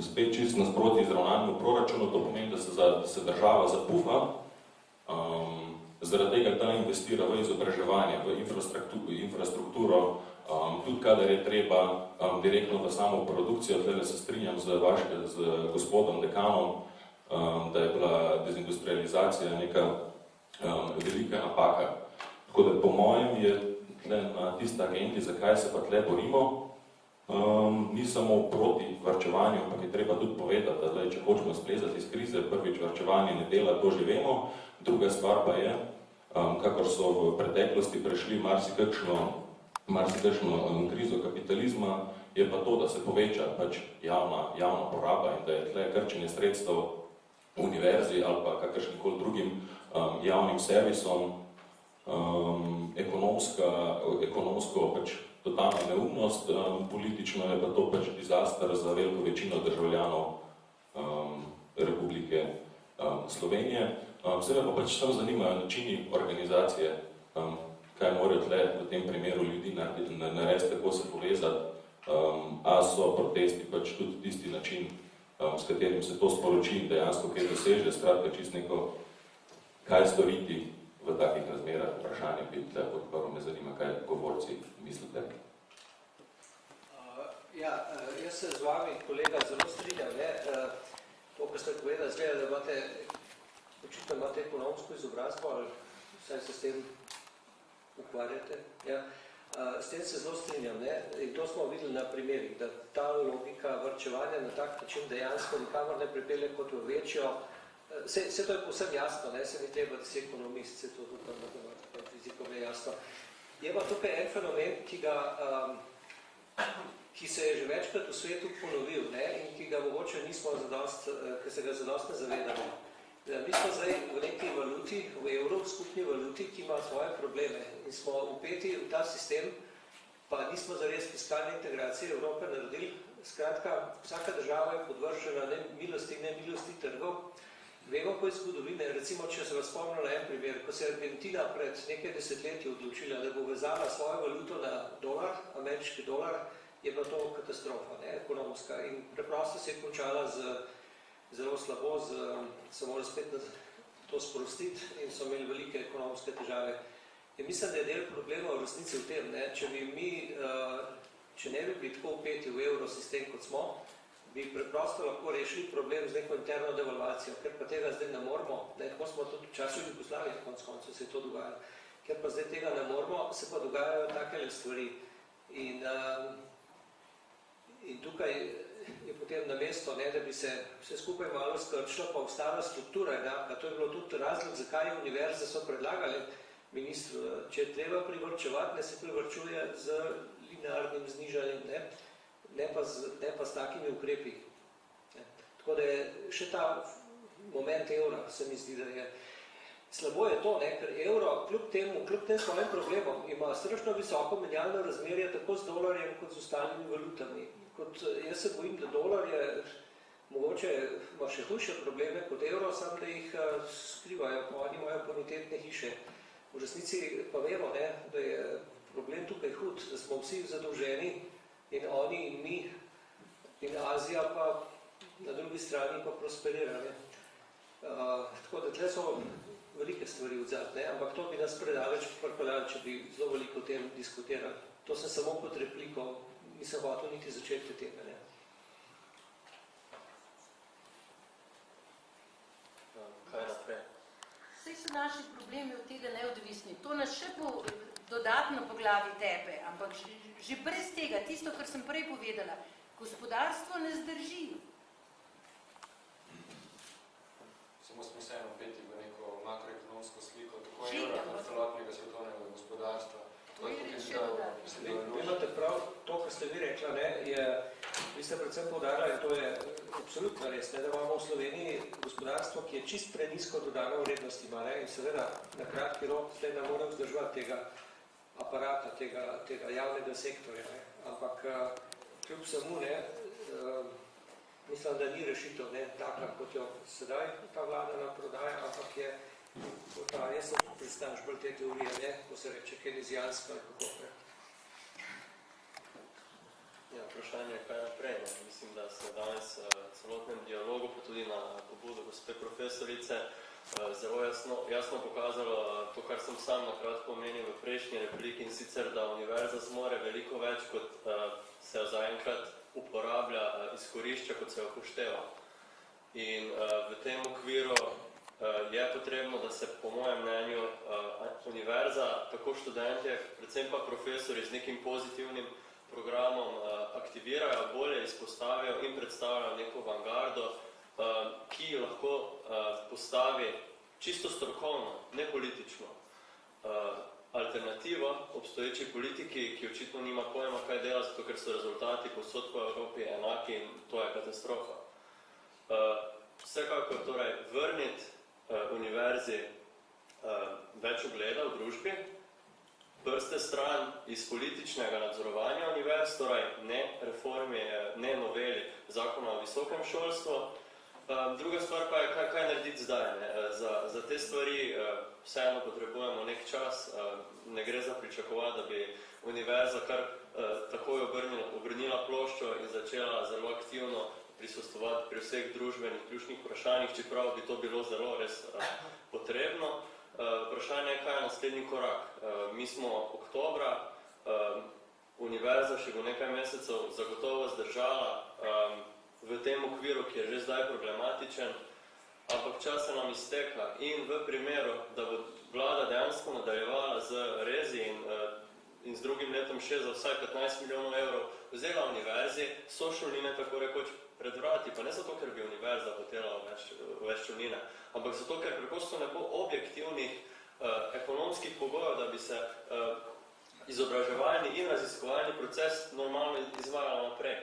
spet čist nasproti izravnanju proračunu, to pomeni, da se, za, da se država zapuha, um, zaradi tega, da investira v izobraževanje, v infrastrukturo, infrastrukturo Um, tudi kadar je treba um, direktno v samo produkcijo, tle se strinjam z, vaš, z gospodom dekanom, um, da je bila dezindustrializacija neka um, velika napaka. Tako da po mojem je tle na tista agendi, zakaj se pa tle borimo, um, ni samo proti varčevanju, ampak je treba tudi povedati, da tle, če hočemo splezati iz krize, prvič varčevanje ne dela, to že vemo, druga stvar pa je, um, kakor so v preteklosti prešli marsikakšno marsikakšno um, krizo kapitalizma, je pa to, da se poveča pač javna, javna poraba in da je tle krčenje sredstev univerzi ali pa kakršnikoli drugim um, javnim servisom um, ekonomska, ekonomsko pač totalna neumnost, um, politično je pa to pač dizaster za veliko večino državljanov um, Republike um, Slovenije. Um, Seveda pa pač samo zanimajo načini organizacije um, kaj morajo tle v tem primeru ljudi narediti, kako se povezati, um, a so protesti pač tudi tisti način, um, s katerim se to sporoči in dejansko kaj doseže, skratka čist neko, kaj storiti v takih razmerah, vprašanje bi tle podprl, me zanima, kaj govorci mislite. Uh, ja, uh, jaz se z vami, kolega, zelo strinjam, ne, uh, to, kar ste povedali, zgleda, da imate, očitno imate ekonomsko izobrazbo, ali vsaj se s tem ukvarjate. Ja. S tem se zelo strinjam. Ne? In to smo videli na primerih, da ta logika vrčevanja na tak način dejansko nikamor ne pripelje kot v večjo. Vse, vse to je povsem jasno, ne? se ni treba, da si ekonomist, se to tudi tam fizikom je jasno. Je pa tukaj en fenomen, ki, ga, um, ki se je že večkrat v svetu ponovil ne? in ki ga mogoče nismo zadost, ki se ga zadost ne zavedamo. Ja, mi smo zdaj v neki valuti, v evro, v skupni valuti, ki ima svoje probleme in smo upeti v ta sistem, pa nismo zares fiskalne integracije Evrope naredili. Skratka, vsaka država je podvržena ne milosti in ne milosti trgov. Vemo, ko je zgodovine, recimo, če se vas spomnil na en primer, ko se je Argentina pred nekaj desetletji odločila, da bo vezala svojo valuto na dolar, ameriški dolar, je bila to katastrofa, ne, ekonomska. In preprosto se je končala z zelo slabo, z, se mora spet to sprostiti in so imeli velike ekonomske težave. In mislim, da je del problema v resnici v tem, ne, če bi mi, uh, če ne bi bili tako upeti v evrosistem, kot smo, bi preprosto lahko rešili problem z neko interno devalvacijo, ker pa tega zdaj ne moramo, ne, tako smo tudi v času Jugoslavije, konc koncu se je to dogajalo, ker pa zdaj tega ne moramo, se pa dogajajo takele stvari. In, uh, in tukaj potem na mesto, ne, da bi se vse skupaj malo skrčilo, pa ostala struktura. Ja, to je bilo tudi razlog, zakaj univerze so predlagali ministru, če je treba privrčevati, ne se privrčuje z linearnim znižanjem, ne, ne, pa z, ne pa s takimi ukrepi. Ne. Tako da je še ta moment evra, se mi zdi, da je slabo je to, ne, ker evro, kljub temu, kljub tem svojim problemom, ima strašno visoko menjalno razmerje tako z dolarjem kot z ostalimi valutami kot jaz se bojim, da dolar je, mogoče ima še hujše probleme kot evro, sam da jih skrivajo, pa oni imajo bonitetne hiše. V resnici pa vemo, ne, da je problem tukaj hud, da smo vsi zadolženi in oni in mi in Azija pa na drugi strani pa prosperirane. Uh, tako da tle so velike stvari odzad, ne, ampak to bi nas predaleč pripeljali, če bi zelo veliko o tem diskutirali. To sem samo kot repliko nisem hotel niti začeti tega. Ne. Kaj naprej? Vse so naši problemi od tega neodvisni. To nas še po, dodatno po glavi tepe, ampak že, že brez tega, tisto, kar sem prej povedala, gospodarstvo ne zdrži. Samo smo vseeno peti v neko makroekonomsko sliko, tako kot celotnega svetovnega gospodarstva. Vi vi imate prav, to, kar ste vi rekla, ne, je, vi ste predvsem povdarjali, to je absolutno res, ne, da imamo v Sloveniji gospodarstvo, ki je čist prenisko dodano vrednosti ima, ne, in seveda na kratki rok zdaj ne more vzdrževati tega aparata, tega, tega javnega sektorja, ne, ampak eh, kljub samo, ne, eh, mislim, da ni rešitev, ne, taka, kot jo sedaj ta vlada nam prodaja, ampak je ta, jaz sem pristanš bolj te teorije, ne, ko se reče kenezijansko ali kako, ne. Ja, vprašanje je, kaj naprej. Ne? Mislim, da se danes uh, celotnem dialogu, pa tudi na pobudo gospe profesorice, eh, zelo jasno, jasno pokazalo eh, to, kar sem sam na kratko omenil v prejšnji repliki in sicer, da univerza zmore veliko več, kot se zaenkrat uporablja, izkorišča, kot se upošteva. In v tem okviru je potrebno, da se po mojem mnenju uh, univerza, tako študentje, predvsem pa profesori z nekim pozitivnim programom uh, aktivirajo, bolje izpostavijo in predstavljajo neko vangardo, ki lahko postavi čisto strokovno, ne politično, alternativo obstoječi politiki, ki očitno nima pojma, kaj dela, zato ker so rezultati posod po Evropi enaki in to je katastrofa. Vsekakor torej vrniti univerzi uh, več ogleda v družbi, prste stran iz političnega nadzorovanja univerz, torej ne reformi, ne noveli zakona o visokem šolstvu. Druga stvar pa je, kaj, kaj narediti zdaj. Ne? Za, za te stvari vseeno potrebujemo nek čas, ne gre za pričakovati, da bi univerza kar takoj obrnila, obrnila ploščo in začela zelo aktivno prisostovati pri vseh družbenih ključnih vprašanjih, čeprav bi to bilo zelo res uh, potrebno. Uh, vprašanje je, kaj je naslednji korak. Uh, mi smo oktobra, univerza še bo nekaj mesecev zagotovo zdržala v tem okviru, ki je že zdaj problematičen, ampak čas se nam izteka in v primeru, da bo vlada dejansko nadaljevala z rezi in, in z drugim letom še za vsaj 15 milijonov evrov vzela univerzi, so šoline tako rekoč pred vrati, pa ne zato, ker bi univerza hotela več, šoline, ampak zato, ker preprosto ne bo objektivnih uh, ekonomskih pogojev, da bi se uh, izobraževalni in raziskovalni proces normalno izvajal naprej.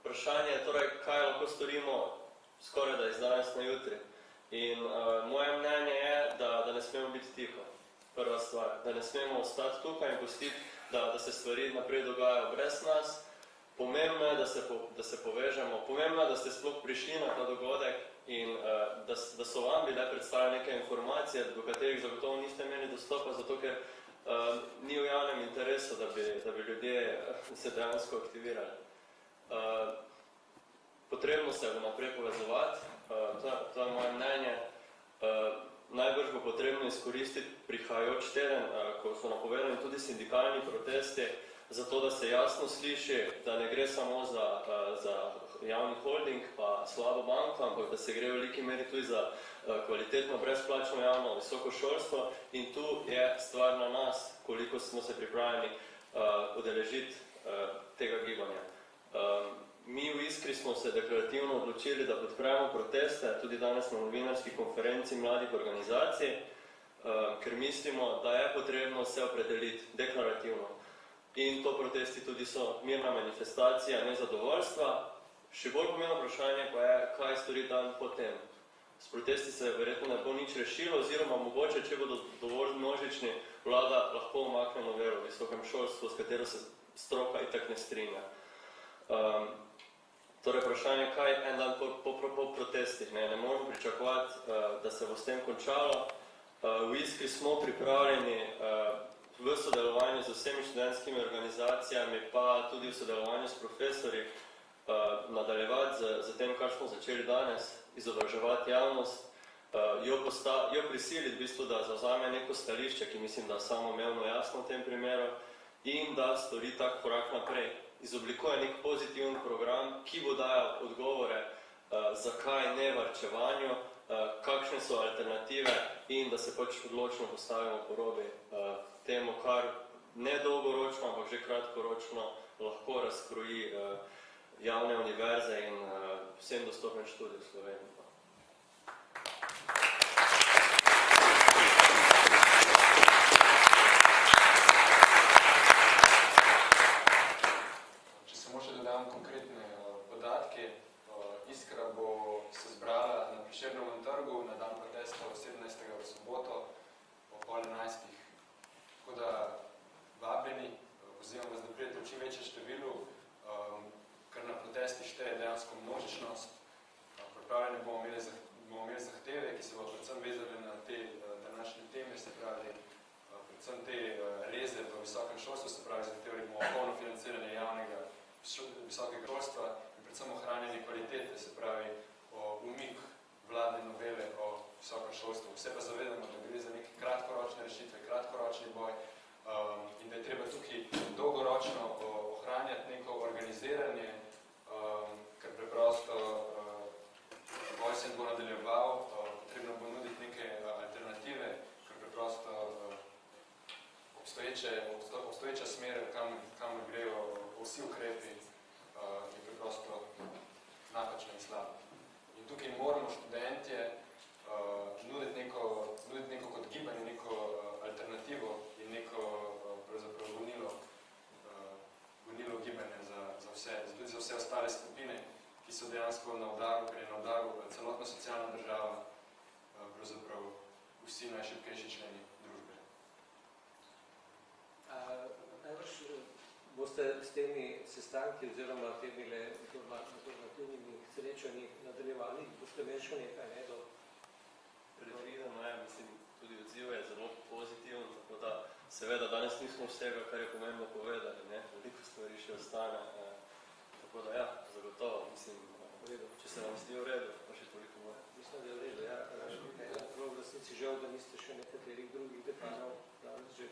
Vprašanje je torej, kaj lahko storimo skoraj da iz danes na jutri. In uh, moje mnenje je, da, da ne smemo biti tiho. Prva stvar, da ne smemo ostati tukaj in pustiti, da, da se stvari naprej dogajajo brez nas. Pomembno je, da se, po, da se povežemo. Pomembno je, da ste sploh prišli na ta dogodek in uh, da, da so vam bile predstavljene neke informacije, do katerih zagotovo niste imeli dostopa, zato ker uh, ni v javnem interesu, da bi, da bi ljudje se dejansko aktivirali. Uh, potrebno se bo naprej povezovati, uh, to, to je moje mnenje. Uh, najbrž bo potrebno izkoristiti prihajajoč teden, uh, ko so napovedani tudi sindikalni protesti, zato da se jasno sliši, da ne gre samo za, uh, za javni holding pa slabo banko, ampak da se gre v veliki meri tudi za uh, kvalitetno brezplačno javno visoko šolstvo in tu je stvar na nas, koliko smo se pripravljeni uh, udeležiti tega gibanja. Um, mi v Iskri smo se deklarativno odločili, da podpremo proteste, tudi danes na novinarski konferenci mladih organizacij, ker mislimo, da je potrebno se opredeliti deklarativno. In to protesti tudi so mirna manifestacija nezadovoljstva. Še bolj pomembno vprašanje pa je, kaj stori dan potem. S protesti se verjetno ne bo nič rešilo, oziroma mogoče, če bodo dovolj množični, vlada lahko omakne novelo v visokem šolstvu, s katero se stroka itak ne strinja. Um, torej, vprašanje, kaj en dan po, po, po, po protestih, ne, ne moramo pričakovati, uh, da se bo s tem končalo. Uh, v Iskri smo pripravljeni uh, v sodelovanju z vsemi študentskimi organizacijami, pa tudi v sodelovanju s profesori, uh, nadaljevati z, z tem, kar smo začeli danes, izobraževati javnost, uh, jo, posta, jo prisiliti, v bistvu, da zauzame neko stališče, ki mislim, da samo imevno jasno v tem primeru, in da stori tak korak naprej. Izoblikuje nek pozitiven program, ki bo dajal odgovore, uh, zakaj ne varčevanju, uh, kakšne so alternative in da se pač odločno postavimo po robi uh, temu, kar ne dolgoročno, ampak že kratkoročno lahko razkroji uh, javne univerze in uh, vsem dostopen študij v Sloveniji. visokega šolstva in predvsem ohranjanje kvalitete, se pravi o umik vladne novele o visokem šolstvu. Vse pa zavedamo, da gre za neke kratkoročne rešitve, kratkoročni boj um, in da je treba tukaj dolgoročno o- ohranjati neko organiziranje, um, ker preprosto uh, boj se bo nadaljeval, uh, potrebno bo nuditi neke uh, alternative, ker preprosto uh, obstoječe, obsto, obstoječa smer, kam, kam grejo vsi ukrepi, uh, je preprosto napačna in slaba. In tukaj moramo študentje uh, nuditi, neko, nuditi neko kot gibanje, neko uh, alternativo in neko uh, pravzaprav gonilo, uh, gonilo gibanja za, za vse, za tudi za vse ostale skupine, ki so dejansko na udaru, ker je na udaru uh, celotna socialna država, uh, pravzaprav vsi najšibkejši členi družbe. A, Najbrž eh, boste s temi sestanki oziroma temi informativnimi srečanji nadaljevali, boste imeli še nekaj, ne, do Predvideno je, mislim, tudi odziv je zelo pozitiven, tako da seveda danes nismo vsega, kar je pomembno povedali, ne, veliko stvari še ostane, eh, tako da ja, zagotovo, mislim, če se vam zdi v redu, pa še toliko more. Mislim, da je v redu, ja. Prav v resnici žal, da niste še dekanov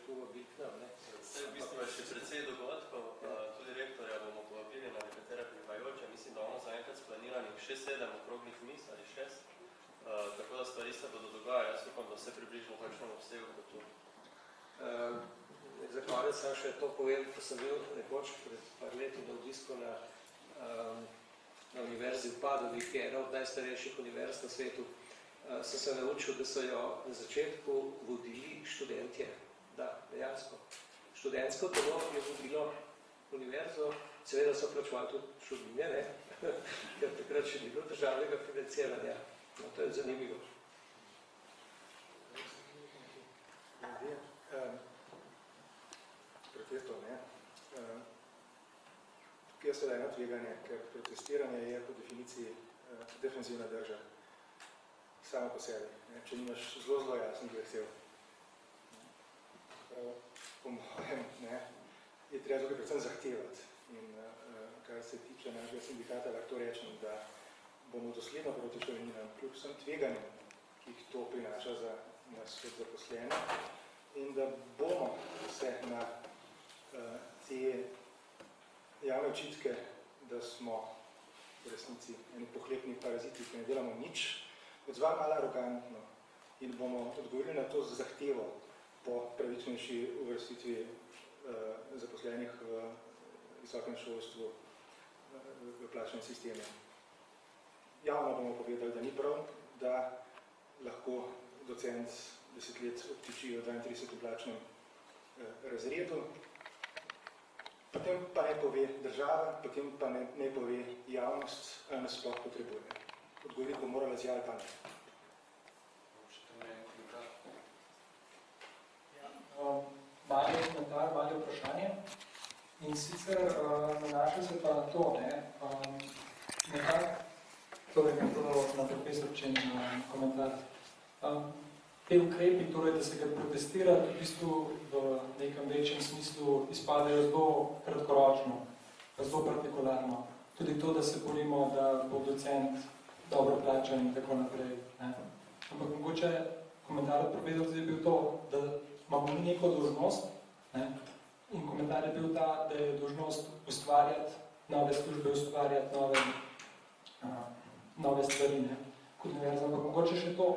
danes že povabili k nam, ne. Saj v bistvu je še precej dogodkov, eh, tudi rektorja bomo povabili na nekatere prihajajoče, mislim, da imamo zaenkrat splaniranih še sedem okroglih mis ali šest, eh, tako da stvari se bodo dogajale, jaz upam, da vse približno v takšnem obsegu kot tu. Uh, za konec sem še to povedal, ko sem bil nekoč pred par leti na obisku na, um, na univerzi v Padovi, ki je ena od najstarejših univerz na svetu, uh, sem se naučil, da so jo na začetku vodili študentje. Dejansko. Študentsko telo je vodilo univerzo, seveda so plačevali tudi šudnine, ne? ker takrat še ni bilo državnega financiranja. No, to je zanimivo. Um, protestov, ne. Um, tukaj je seveda eno tveganje, ker protestiranje je po definiciji uh, defensivna drža samo po sebi, ne, če nimaš zelo, zelo jasnih vesel. Po mojem, ne, je treba tukaj predvsem zahtevati. In uh, kar se tiče našega sindikata, lahko rečem, da bomo dosledno proti šoveninam, kljub vsem tveganjem, ki jih to prinaša za nas kot zaposlene, in da bomo se na uh, te javne očitke, da smo v resnici eni pohlepni paraziti, ki ne delamo nič, odzvali malo arogantno in bomo odgovorili na to zahtevo po pravičnejši uvrstitvi uh, zaposlenih v visokem šolstvu uh, v plačnem sistemu. Javno bomo povedali, da ni prav, da lahko docent deset let obtiči v 32. plačnem eh, razredu, potem pa ne pove država, potem pa ne, ne pove javnost, ali nas sploh potrebuje. Odgovoriti bo morala z ja ali pa ne. Še tam je komentar. Um, mali komentar, mali vprašanje. In sicer uh, nanaša se pa na to, ne, um, nekak, torej nekdo na profesorčen komentar. Te ukrepi, torej, da se ga protestira, v bistvu v nekem večjem smislu izpadejo zelo kratkoročno, zelo partikularno. Tudi to, da se borimo, da bo docent dobro plačan in tako naprej. Ne. Ampak mogoče komentar od profesorca je bil to, da imamo mi neko dožnost, ne? in komentar je bil ta, da je dožnost ustvarjati nove službe, ustvarjati nove, a, nove stvari, ne? kot univerza. Ampak mogoče še to,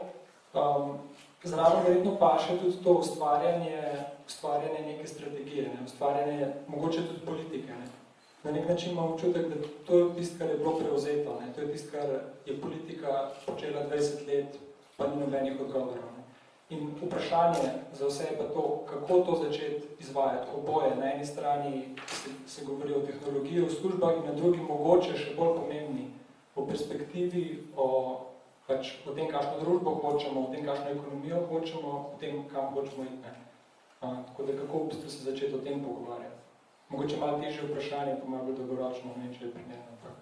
um, zraven verjetno paše tudi to ustvarjanje, ustvarjanje neke strategije, ne? ustvarjanje mogoče tudi politike. Ne? Na nek način imam občutek, da to je tisto, kar je bilo prevzeto, ne? to je tisto, kar je politika počela 20 let, pa ni nobenih odgovorov. In vprašanje za vse je pa to, kako to začeti izvajati. Oboje, na eni strani se, se govori o tehnologiji, o službah in na drugi mogoče še bolj pomembni o perspektivi, o, pač, o tem, kakšno družbo hočemo, o tem, kakšno ekonomijo hočemo, o tem, kam hočemo iti. A, tako da kako v bistvu se začeti o tem pogovarjati. Mogoče malo težje vprašanje, pa malo bolj dolgoročno, ne, če je primerno. ampak-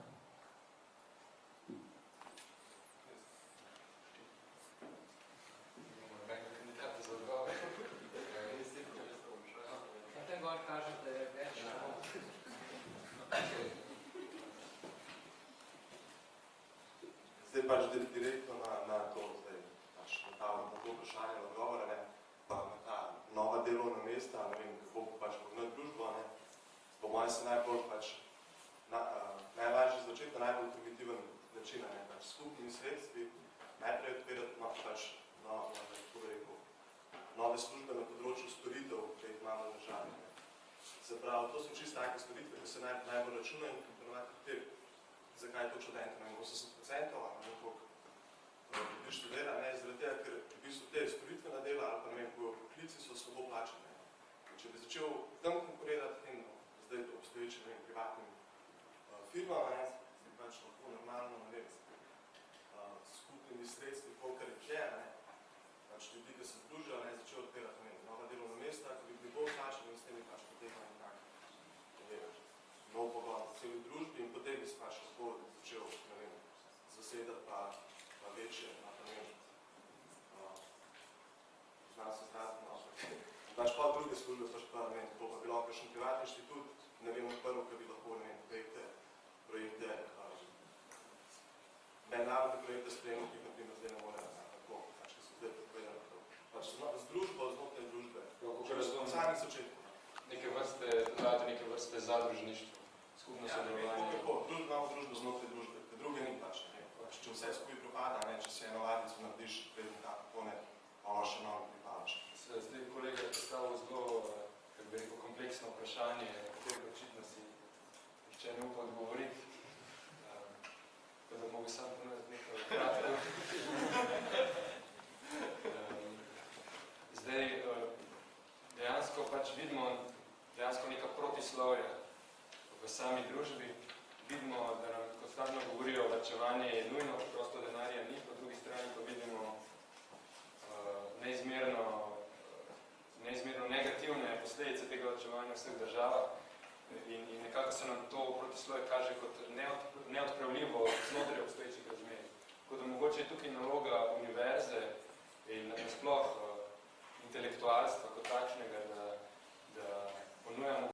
Imamo nobenega kandidata za odgovor. Na tem gor kaže, da je več. Zdaj pač di- direktno na, na to, zdaj pač ta, na to vprašanje odgovora, ne, pa na ta nova delovna mesta, ne vem, kako pač pognati družbo, ne, po mojem se najbolj pač, na, uh, najlažje začeti na najbolj primitiven način, ne, pač skupnimi sredstvi, najprej odpirati no, pač, no, no, kako bi rekel, nove službe na področju storitev, ki jih imamo v državi. Ne. Se pravi, to so čisto take storitve, ki se naj, najbolj računajo in ki ponovati te, zakaj je to študent, ne, 80% ali koliko ljudi študira, ne, zaradi tega, ker v bistvu te storitvena dela ali pa ne vem, ko poklici so slabo plačene. In če bi začel tam konkurirati tem, zdaj to obstoječe, ne vem, privatnim uh, firmam, ne, bi pač lahko normalno, ne vem, uh, skupnimi sredstvi, kolikor jih je, ne, pač ljudi, ki se združijo, ne, začel odpirati, ne vem, nova delovna mesta, ki bi bili bolj plačeni in s temi pač potekali nekak, ne vem, nov pogon v celi družbi in potem bi se pač lahko začel, ne vem, zasedati pa pa večje, pa ne vem, uh, znam se zdraviti, no, Znaš pa druge službe, pač pa ne vem, to pa bilo kakšen privatni inštitut, ne vem, prvo, ki bi lahko, ne vem, projekte, projekte, um, mednarodne projekte spremljal, ki na primer zdaj ne more, tako, pač, ki so zdaj povedali, to. Pač z družbo, znotraj družbe, Kako že v razumem, samih začetku. neke vrste, neke vrste zadružništvo, skupno Ja, ne vem, sodelovanje. kako, družbo, imamo družbo znotraj družbe, ker druge ni pač, pač, če vse skupaj propada, ne, če si eno varnico narediš, preden tako ne, pa ono še novo pripadaš. Se zdaj kolega je postavil zelo, kako bi rekel, kompleksno vprašanje, na katero očitno si nihče ne upa odgovoriti. Eh, Tako da mogu sam ponuditi nekaj kratko. Em, Zdaj, eh, dejansko pač vidimo dejansko neka protislovja v sami družbi. Vidimo, da nam konstantno govorijo, varčevanje je nujno, prosto denarja ni, po drugi strani pa vidimo eh, neizmerno, eh, neizmerno negativne posledice tega varčevanja v vseh državah in, in nekako se nam to protislovje kaže kot neod, neodpravljivo znotraj obstoječih razmer. Tako da mogoče je tukaj naloga univerze in nasploh uh, intelektualstva kot takšnega,